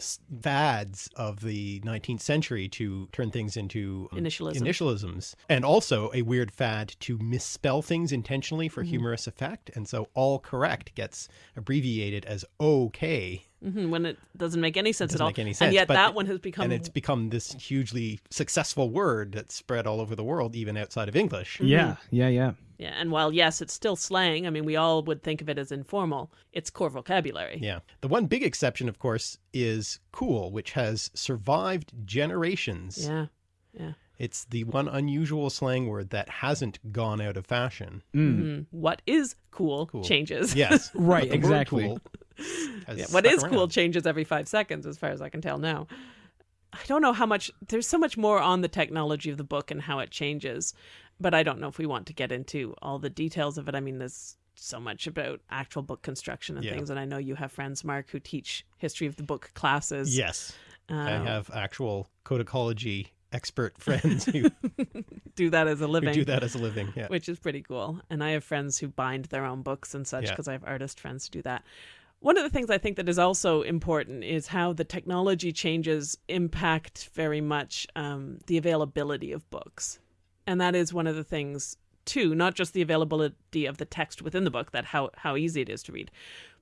fads of the 19th century to turn things into um, Initialism. initialisms and also a weird fad to misspell things intentionally for humorous effect and so all correct gets abbreviated as okay hmm when it doesn't make any sense doesn't at all, any sense and yet but- that one has become and it's become this hugely successful word that's spread all over the world even outside of english Yeah, yeah, yeah. Yeah, and while yes, it's still slang, I mean, we all would think of it as informal. It's core vocabulary. Yeah. The one big exception, of course, is cool, which has survived generations. Yeah, yeah. It's the one unusual slang word that hasn't gone out of fashion. Mhm. What is cool, Cool. changes. Yes. <laughs> Right, But the word exactly. cool <laughs> Yeah, what stuck is cool changes every five seconds, as far as I can tell now. I don't know how much. There's so much more on the technology of the book and how it changes, but I don't know if we want to get into all the details of it. I mean, there's so much about actual book construction and Yeah. things, and I know you have friends, Mark, who teach history of the book classes. Yes. I Um, have actual codicology expert <laughs> friends who, do that as a living. do that as a living. Yeah. which is pretty cool. And I have friends who bind their own books and such Yeah. because I have artist friends who do that. One of the things I think that is also important is how the technology changes impact very much um, the availability of books, and that is one of the things too. Not just the availability of the text within the book, that how how easy it is to read,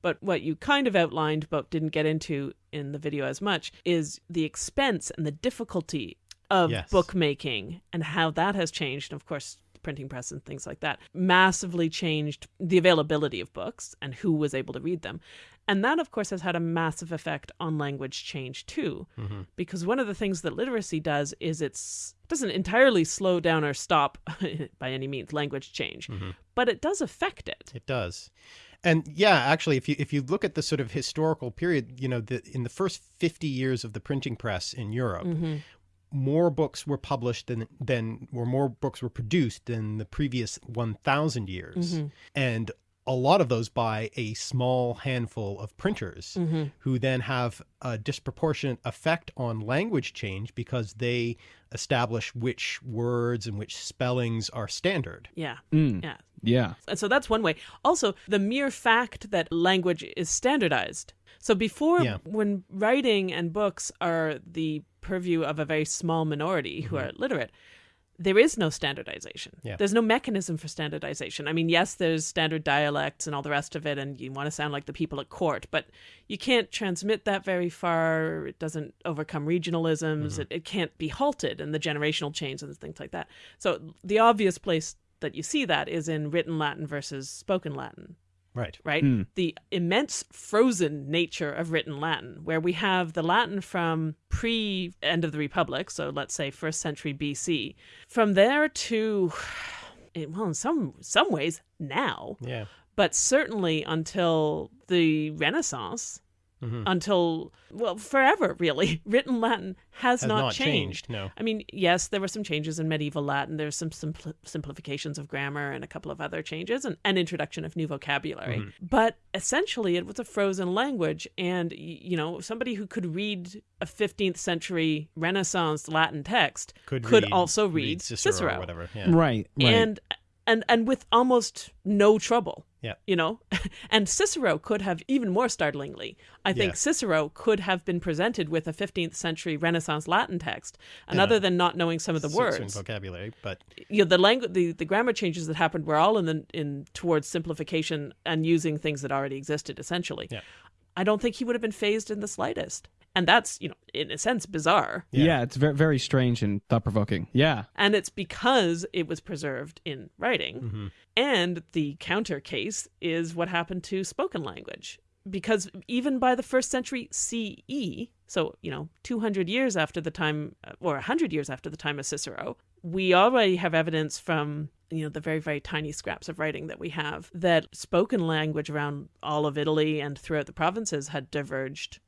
but what you kind of outlined but didn't get into in the video as much is the expense and the difficulty of Yes. bookmaking and how that has changed. And of course, printing press and things like that massively changed the availability of books and who was able to read them. And that, of course, has had a massive effect on language change too. Mm-hmm. Because one of the things that literacy does is it's it doesn't entirely slow down or stop <laughs> by any means language change, mm-hmm. but it does affect it. It does. And yeah, actually, if you if you look at the sort of historical period, you know, the, in the first fifty years of the printing press in Europe, mm-hmm. More books were published than than or more books were produced than the previous one thousand years, and a lot of those by a small handful of printers who then have a disproportionate effect on language change because they establish which words and which spellings are standard. Yeah. Mm. Yeah. Yeah. And so that's one way. Also, the mere fact that language is standardized. So before, Yeah. when writing and books are the purview of a very small minority who are literate, there is no standardization. Yeah. There's no mechanism for standardization. I mean, yes, there's standard dialects and all the rest of it, and you want to sound like the people at court, but you can't transmit that very far. It doesn't overcome regionalisms. Mm-hmm. It, it can't be halted and the generational change and things like that. So the obvious place that you see that is in written Latin versus spoken Latin Right. right? Hmm. The immense frozen nature of written Latin, where we have the Latin from pre end of the Republic, so let's say first century BC, from there to, <sighs> well, in some some ways now, Yeah. but certainly until the Renaissance. Until well forever really. <laughs> Written Latin has, Has not, not changed. changed, no. I mean, yes, there were some changes in medieval Latin. There's some simpl- simplifications of grammar and a couple of other changes and an introduction of new vocabulary. Mm-hmm. But essentially, it was a frozen language. And, you know, somebody who could read a 15th century Renaissance Latin text Could, could read- also read, Cicero, or whatever. Yeah. Right. Right. and and and with almost no trouble. Yeah. You know, <laughs> and Cicero could have even more startlingly. I think Yeah. Cicero could have been presented with a 15th century Renaissance Latin text, and other than not knowing some of the words, vocabulary, but you know, the language, the, the grammar changes that happened were all in the in towards simplification and using things that already existed. Essentially, Yeah. I don't think he would have been fazed in the slightest, and that's you know, in a sense, bizarre. yeah. Yeah. it's very very strange and thought provoking. Yeah. and it's because it was preserved in writing. Mm-hmm. And the counter case is what happened to spoken language. Because even by the first century CE, so, you know, 200 years after the time, or 100 years after the time of Cicero, we already have evidence from, you know, the very, very tiny scraps of writing that we have that spoken language around all of Italy and throughout the provinces had diverged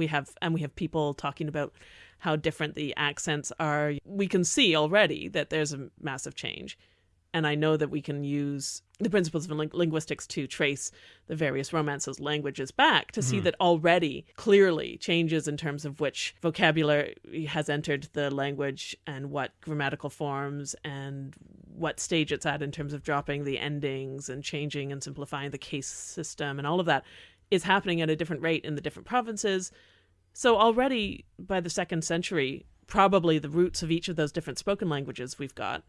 we have and we have people talking about how different the accents are. We can see already that there's a massive change. And i know that we can use the principles of ling- linguistics to trace the various romances languages back to see mm-hmm. that already clearly changes in terms of which vocabulary has entered the language and what grammatical forms and what stage it's at in terms of dropping the endings and changing and simplifying the case system and all of that is happening at a different rate in the different provinces. So already by the second century, probably the roots of each of those different spoken languages we've got.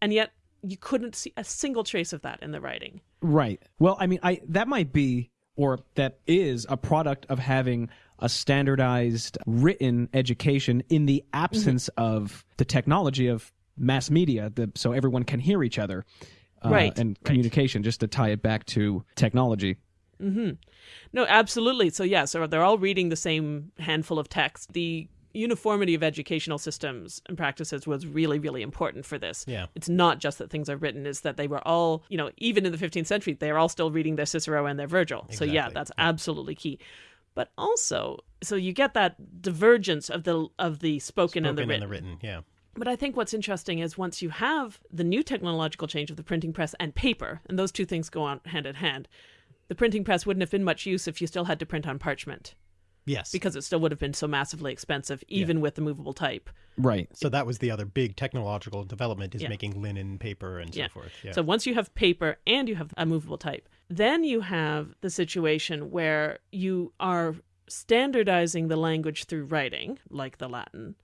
And yet you couldn't see a single trace of that in the writing. Right. Well, I mean, I that might be or that is a product of having a standardized written education in the absence of the technology of mass media, the, so everyone can hear each other. uh, Right, And right. communication, just to tie it back to technology. Mm-hmm. No, absolutely. So yeah, so they're all reading the same handful of text. The uniformity of educational systems and practices was really, really important for this. Yeah. It's not just that things are written, is that they were all, you know, even in the 15th century, they are all still reading their Cicero and their Virgil. So yeah, Exactly. that's absolutely key. But also, so you get that divergence of the of the spoken, and the written. and the written. Yeah. But I think what's interesting is once you have the new technological change of the printing press and paper, and those two things go on hand in hand, the printing press wouldn't have been much use if you still had to print on parchment Yes. because it still would have been so massively expensive, even with the movable type. Right. so that was the other big technological development is Yeah. making linen, paper, and so Yeah. forth. Yeah. So once you have paper and you have a movable type, then you have the situation where you are standardizing the language through writing, like the Latin,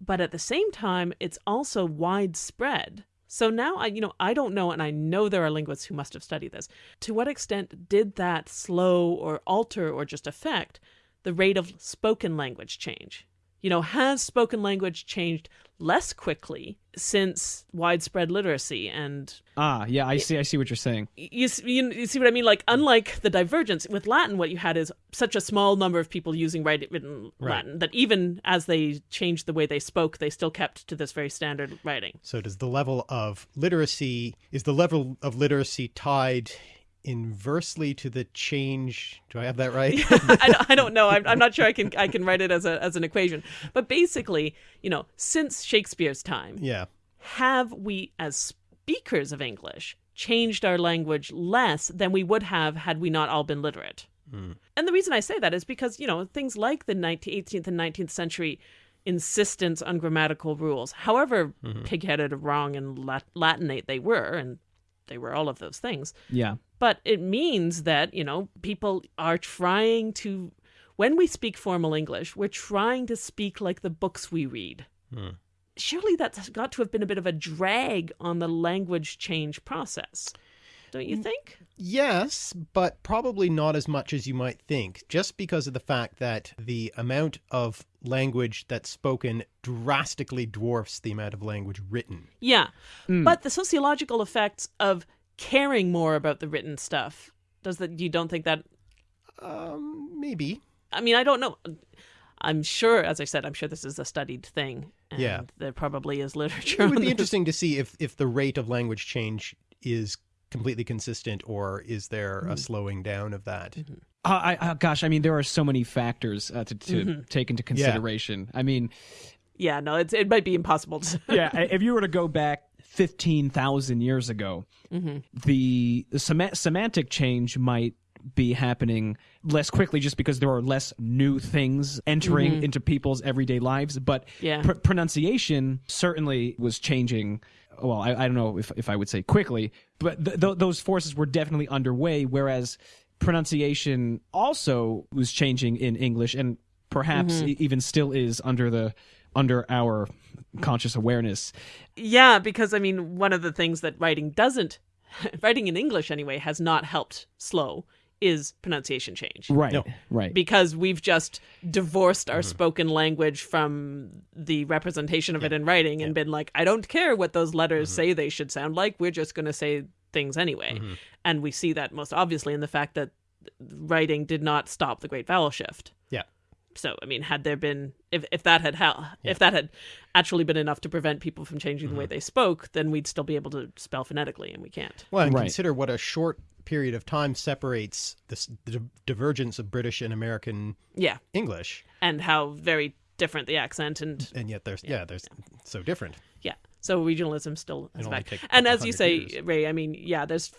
but at the same time, it's also widespread. So now I, you know, I don't know, and I know there are linguists who must have studied this. To what extent did that slow or alter or just affect the rate of spoken language change? You know, has spoken language changed less quickly since widespread literacy and Ah, yeah, I see. I see what you're saying. you, s- you, you see what I mean? Like, unlike the divergence with Latin, what you had is such a small number of people using write- written Right. Latin that even as they changed the way they spoke, they still kept to this very standard writing. So does the level of literacy is the level of literacy tied inversely to the change? Do I have that right? <laughs> I, don't- I don't know. I'm, I'm not sure I can I can write it as a as an equation. But basically, you know, since Shakespeare's time, yeah. have we as speakers of English changed our language less than we would have had we not all been literate? Hmm. And the reason I say that is because, you know, things like the 19th, 18th and 19th century insistence on grammatical rules, however mm-hmm. pig-headed, wrong, and Lat- Latinate they were, and they were all of those things, Yeah. But it means that, you know, people are trying to, when we speak formal English, we're trying to speak like the books we read. Hmm. Surely that's got to have been a bit of a drag on the language change process. Don't you think? Yes, but probably not as much as you might think, just because of the fact that the amount of language that's spoken drastically dwarfs the amount of language written. Yeah. Hmm. But the sociological effects of caring more about the written stuff, does that, you don't think that, Um, maybe. I mean, I don't know. I'm sure, as I said, I'm sure this is a studied thing. And Yeah. There probably is literature It would be this. interesting to see if if the rate of language change is completely consistent, or is there a slowing down of that? Uh, I, uh, gosh, I mean, there are so many factors uh, to, to take into consideration. I mean, Yeah, no, it's it might be impossible to. <laughs> yeah, if you were to go back 15,000 years ago, mm-hmm. the, the sema- semantic change might be happening less quickly just because there are less new things entering mm-hmm. into people's everyday lives. But Yeah. pr- pronunciation certainly was changing. Well, I, I don't know if, if I would say quickly, but th- th- those forces were definitely underway, whereas pronunciation also was changing in English and perhaps mm-hmm. e- even still is under the under our conscious awareness. Yeah, because I mean, one of the things that writing doesn't, <laughs> writing in English anyway, has not helped slow is pronunciation change. Right. No. Right. Because we've just divorced our mm-hmm. spoken language from the representation of it in writing and been like, I don't care what those letters mm-hmm. say they should sound like. We're just going to say things anyway. Mm-hmm. And we see that most obviously in the fact that writing did not stop the Great Vowel Shift. Yeah. So, I mean, had there been, if, if that had hel- if that had actually been enough to prevent people from changing the way mm-hmm. they spoke, then we'd still be able to spell phonetically, and we can't. Well, and Right. consider what a short period of time separates this the di- divergence of British and American Yeah, English, and how very different the accent and and yet there's yeah, there's so different. yeah. So regionalism still is back. And as you say, years. Ray, I mean, yeah, there's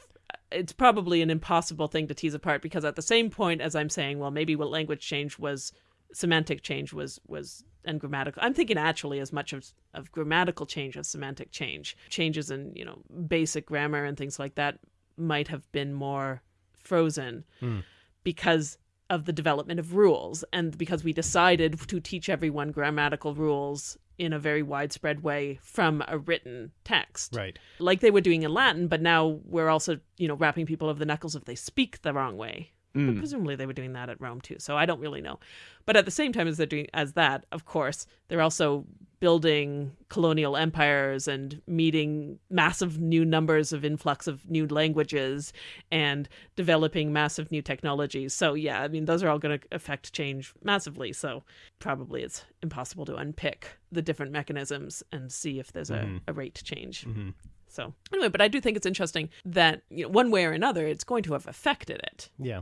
it's probably an impossible thing to tease apart because at the same point as I'm saying, well, maybe what language change was semantic change was was and grammatical. I'm thinking actually as much of of grammatical change as semantic change. Changes in, you know, basic grammar and things like that might have been more frozen hmm. because of the development of rules and because we decided to teach everyone grammatical rules in a very widespread way from a written text Right. like they were doing in latin but now we're also you know rapping people over the knuckles if they speak the wrong way But presumably they were doing that at rome too so i don't really know but at the same time as they're doing as that of course they're also building colonial empires and meeting massive new numbers of influx of new languages and developing massive new technologies so yeah i mean those are all going to affect change massively so probably it's impossible to unpick the different mechanisms and see if there's a, a rate change Mm-hmm. so anyway, but I do think it's interesting that you know, one way or another, it's going to have affected it. Yeah.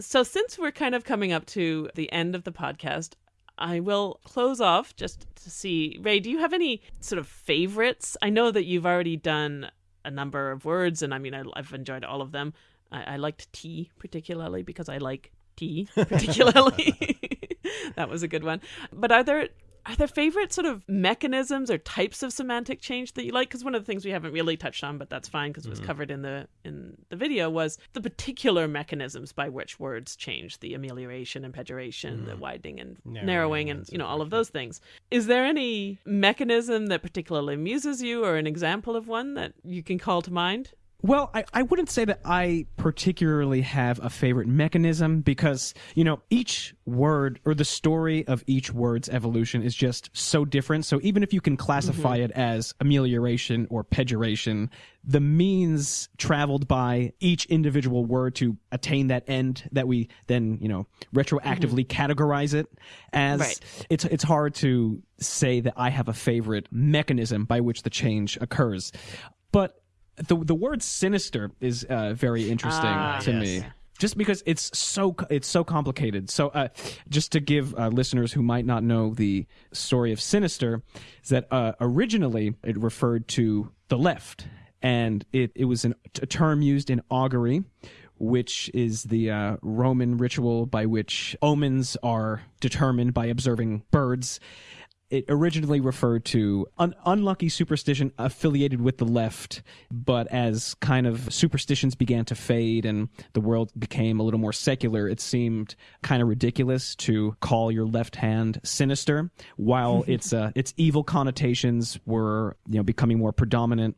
So since we're kind of coming up to the end of the podcast, I will close off just to see. Ray, do you have any sort of favorites? I know that you've already done a number of words, and I mean, I, I've enjoyed all of them. I, I liked tea particularly because I like tea <laughs> particularly. <laughs> that was a good one. But are there are there favorite sort of mechanisms or types of semantic change that you like? Because one of the things we haven't really touched on, but that's fine because it was covered in the in the video, was the particular mechanisms by which words change: the amelioration and pejoration, the widening and narrowing, Narrowing and and you know all of those things. Is there any mechanism that particularly amuses you, or an example of one that you can call to mind? Well, I, I wouldn't say that I particularly have a favorite mechanism because, you know, each word or the story of each word's evolution is just so different. So even if you can classify mm-hmm. it as amelioration or pejoration, the means traveled by each individual word to attain that end that we then, you know, retroactively mm-hmm. categorize it as Right. it's it's hard to say that I have a favorite mechanism by which the change occurs. But the the word sinister is uh, very interesting Ah, to yes. me. Just because it's so it's so complicated. So, uh, just to give uh, listeners who might not know the story of Sinister, is that uh, originally it referred to the left, and it it was an, a term used in augury, which is the uh, Roman ritual by which omens are determined by observing birds it originally referred to an unlucky superstition affiliated with the left, but as kind of superstitions began to fade and the world became a little more secular, it seemed kind of ridiculous to call your left hand sinister, while <laughs> its uh, its evil connotations were you know becoming more predominant.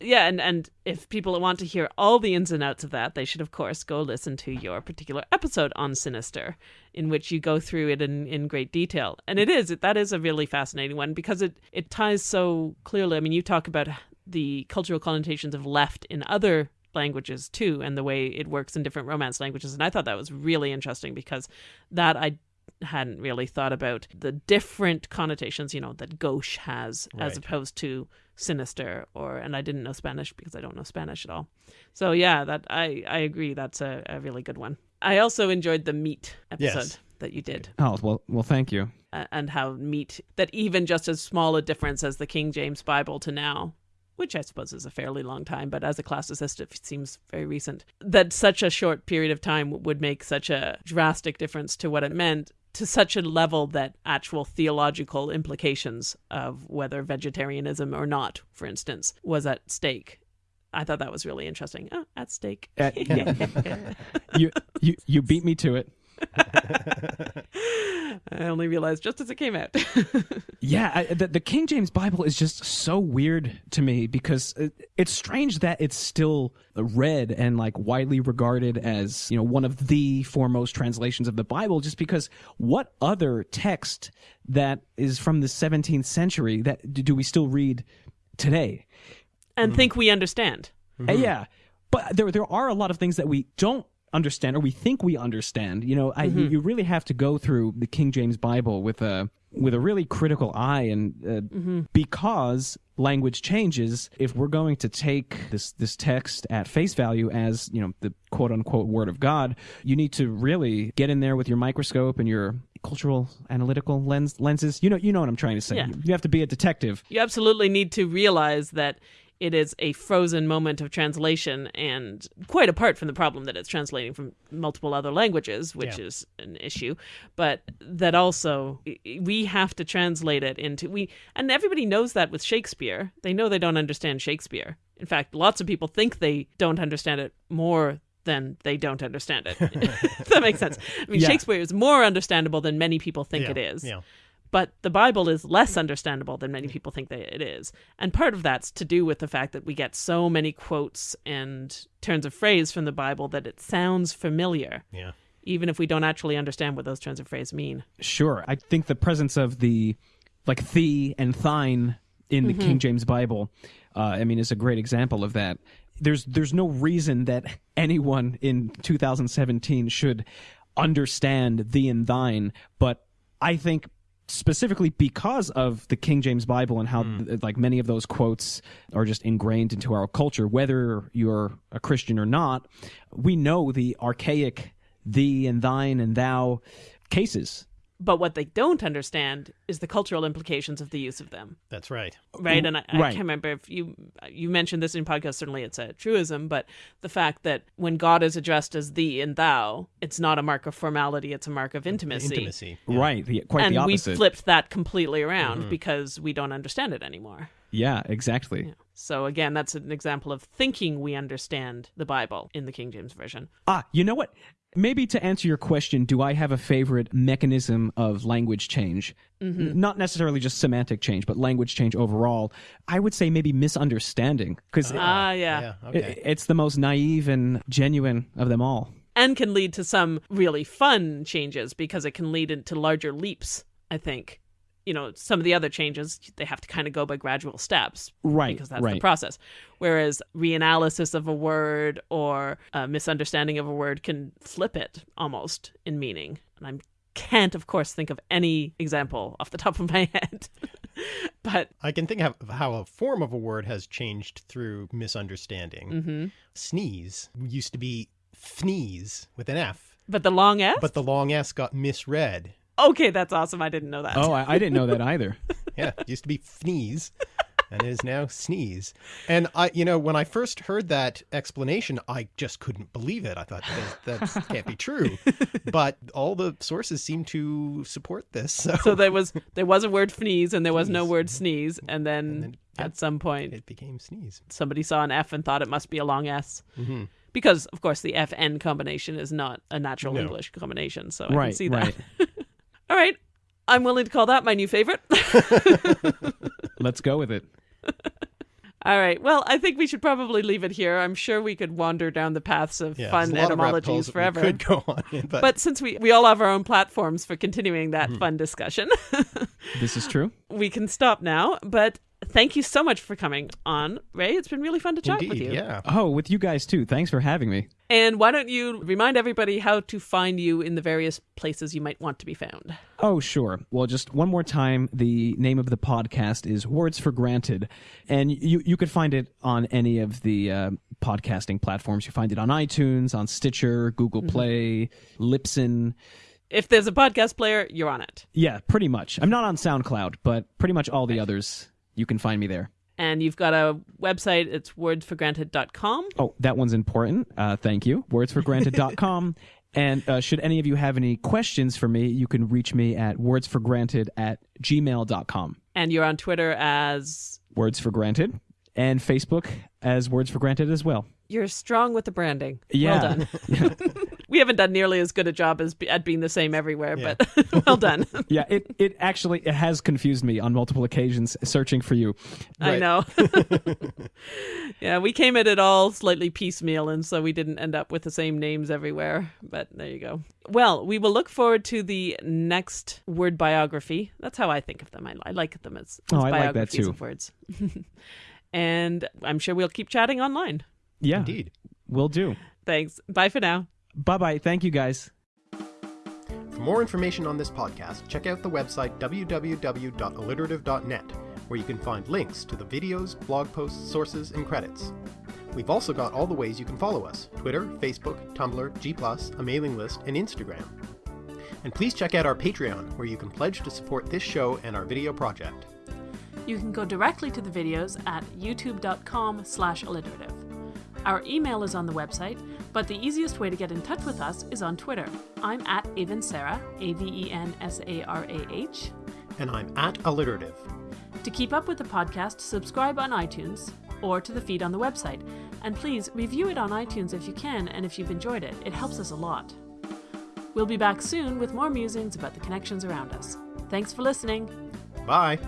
Yeah and and if people want to hear all the ins and outs of that they should of course go listen to your particular episode on sinister in which you go through it in in great detail. And it is that is a really fascinating one because it it ties so clearly. I mean you talk about the cultural connotations of left in other languages too and the way it works in different romance languages and i thought that was really interesting because that i hadn't really thought about the different connotations, you know, that gauche has as opposed to sinister or and I didn't know Spanish because I don't know Spanish at all. So yeah, that I I agree that's a, a really good one. I also enjoyed the meat episode Yes. that you did Oh well, well, thank you. uh, and how meat that even just as small a difference as the King James Bible to now, which I suppose is a fairly long time, but as a classicist, it seems very recent. That such a short period of time would make such a drastic difference to what it meant to such a level that actual theological implications of whether vegetarianism or not, for instance, was at stake. I thought that was really interesting. Oh, at stake. Uh, <laughs> you you you beat me to it. <laughs> I only realized just as it came out. <laughs> Yeah, I, the, the King James Bible is just so weird to me because it, it's strange that it's still read and like widely regarded as you know one of the foremost translations of the Bible. Just because what other text that is from the 17th century that do we still read today? and think we understand. Uh, yeah, but there there are a lot of things that we don't understand or we think we understand. You know, I, you, you really have to go through the King James Bible with a with a really critical eye, and uh, because language changes, if we're going to take this this text at face value as you know the quote unquote word of God, you need to really get in there with your microscope and your cultural analytical lens lenses. You know, you know what I'm trying to say. Yeah. You have to be a detective. you absolutely need to realize that it is a frozen moment of translation and quite apart from the problem that it's translating from multiple other languages which Yeah. is an issue but that also we have to translate it into we and everybody knows that with Shakespeare they know they don't understand Shakespeare in fact lots of people think they don't understand it more than they don't understand it <laughs> that makes sense i mean Yeah. shakespeare is more understandable than many people think Yeah, it is Yeah. But the Bible is less understandable than many people think that it is. And part of that's to do with the fact that we get so many quotes and turns of phrase from the Bible that it sounds familiar, Yeah. even if we don't actually understand what those turns of phrase mean. Sure. I think the presence of the like thee and thine in the King James Bible, uh, I mean, is a great example of that. There's there's no reason that anyone in 2017 should understand thee and thine, but I think specifically because of the King James Bible and how hmm. th- like many of those quotes are just ingrained into our culture whether you're a Christian or not we know the archaic thee and thine and thou cases But what they don't understand is the cultural implications of the use of them. That's right. right? And I, I right. can't remember if you you mentioned this in podcast certainly it's a truism but the fact that when god is addressed as thee and thou it's not a mark of formality it's a mark of intimacy, Intimacy. right Quite the, quite and the we flipped that completely around because we don't understand it anymore. Yeah exactly. So again that's an example of thinking we understand the bible in the king james version. Ah you know what maybe to answer your question do i have a favorite mechanism of language change N- not necessarily just semantic change but language change overall i would say maybe misunderstanding because ah yeah. Yeah. Okay. it's the most naive and genuine of them all and can lead to some really fun changes because it can lead into larger leaps i think you know some of the other changes they have to kind of go by gradual steps Right, because that's the process. Whereas reanalysis of a word or a misunderstanding of a word can flip it almost in meaning. And i can't of course think of any example off the top of my <laughs> head. But I can think of how a form of a word has changed through misunderstanding. mhm. Sneeze. Used to be fneeze with an F, but the long s? But the long S got misread. Okay that's awesome i didn't know that oh I, I didn't know that <laughs> either Yeah, it used to be fneeze, and it is now sneeze. And I, you know, when I first heard that explanation, I just couldn't believe it. I thought that, that can't be true. But all the sources seem to support this. So, so there was there was a word sneeze and there was no word sneeze and then, then, yeah. at some point it became sneeze. somebody saw an F and thought it must be a long S. hmm Because, of course, the FN combination is not a natural No. English combination, so I can see that. right <laughs> All right. I'm willing to call that my new favorite. <laughs> let's go with it All right. Well, I think we should probably leave it here. I'm sure we could wander down the paths of Yeah, fun there's a lot of rabbit etymologies we forever. Could go on, <laughs> but, But since we, we all have our own platforms for continuing that Mm-hmm. fun discussion, <laughs> this is true we can stop now. But thank you so much for coming on, Ray. It's been really fun to chat Indeed, with you. yeah. Oh, with you guys too. Thanks for having me. And why don't you remind everybody how to find you in the various places you might want to be found? Oh, sure. Well, just one more time, the name of the podcast is Words for Granted, and you you could find it on any of the uh, podcasting platforms. You find it on iTunes, on Stitcher, Google Play, Libsyn. If there's a podcast player, you're on it. Yeah, pretty much. I'm not on SoundCloud, but pretty much all the others you can find me there. And you've got a website, it's wordsforgranted.com. Oh, that one's important. Uh, thank you. Wordsforgranted.com. <laughs> and uh, should any of you have any questions for me, you can reach me at wordsforgranted at gmail.com. And you're on Twitter as Words for Granted. And Facebook as Words for Granted as well. you're strong with the branding. Yeah. Well done. <laughs> <laughs> we haven't done nearly as good a job as at being the same everywhere, Yeah. but <laughs> well done. <laughs> Yeah, it, it actually it has confused me on multiple occasions searching for you. I know. <laughs> yeah, we came at it all slightly piecemeal, and so we didn't end up with the same names everywhere. But there you go. Well, we will look forward to the next word biography. That's how I think of them. I, I like them as, as Oh, I like that biographies too. of words. and I'm sure we'll keep chatting online. Yeah, Indeed. we'll do. Thanks. Bye for now. Bye bye. Thank you guys. For more information on this podcast, check out the website www.alliterative.net, where you can find links to the videos, blog posts, sources, and credits. We've also got all the ways you can follow us Twitter, Facebook, Tumblr, G, a mailing list, and Instagram. And please check out our Patreon, where you can pledge to support this show and our video project. You can go directly to the videos at youtube.com slash alliterative. Our email is on the website, but the easiest way to get in touch with us is on Twitter. I'm at Avensarah, A-V-E-N-S-A-R-A-H. And I'm at Alliterative. To keep up with the podcast, subscribe on iTunes or to the feed on the website. And please review it on iTunes if you can and if you've enjoyed it. It helps us a lot. We'll be back soon with more musings about the connections around us. Thanks for listening. Bye!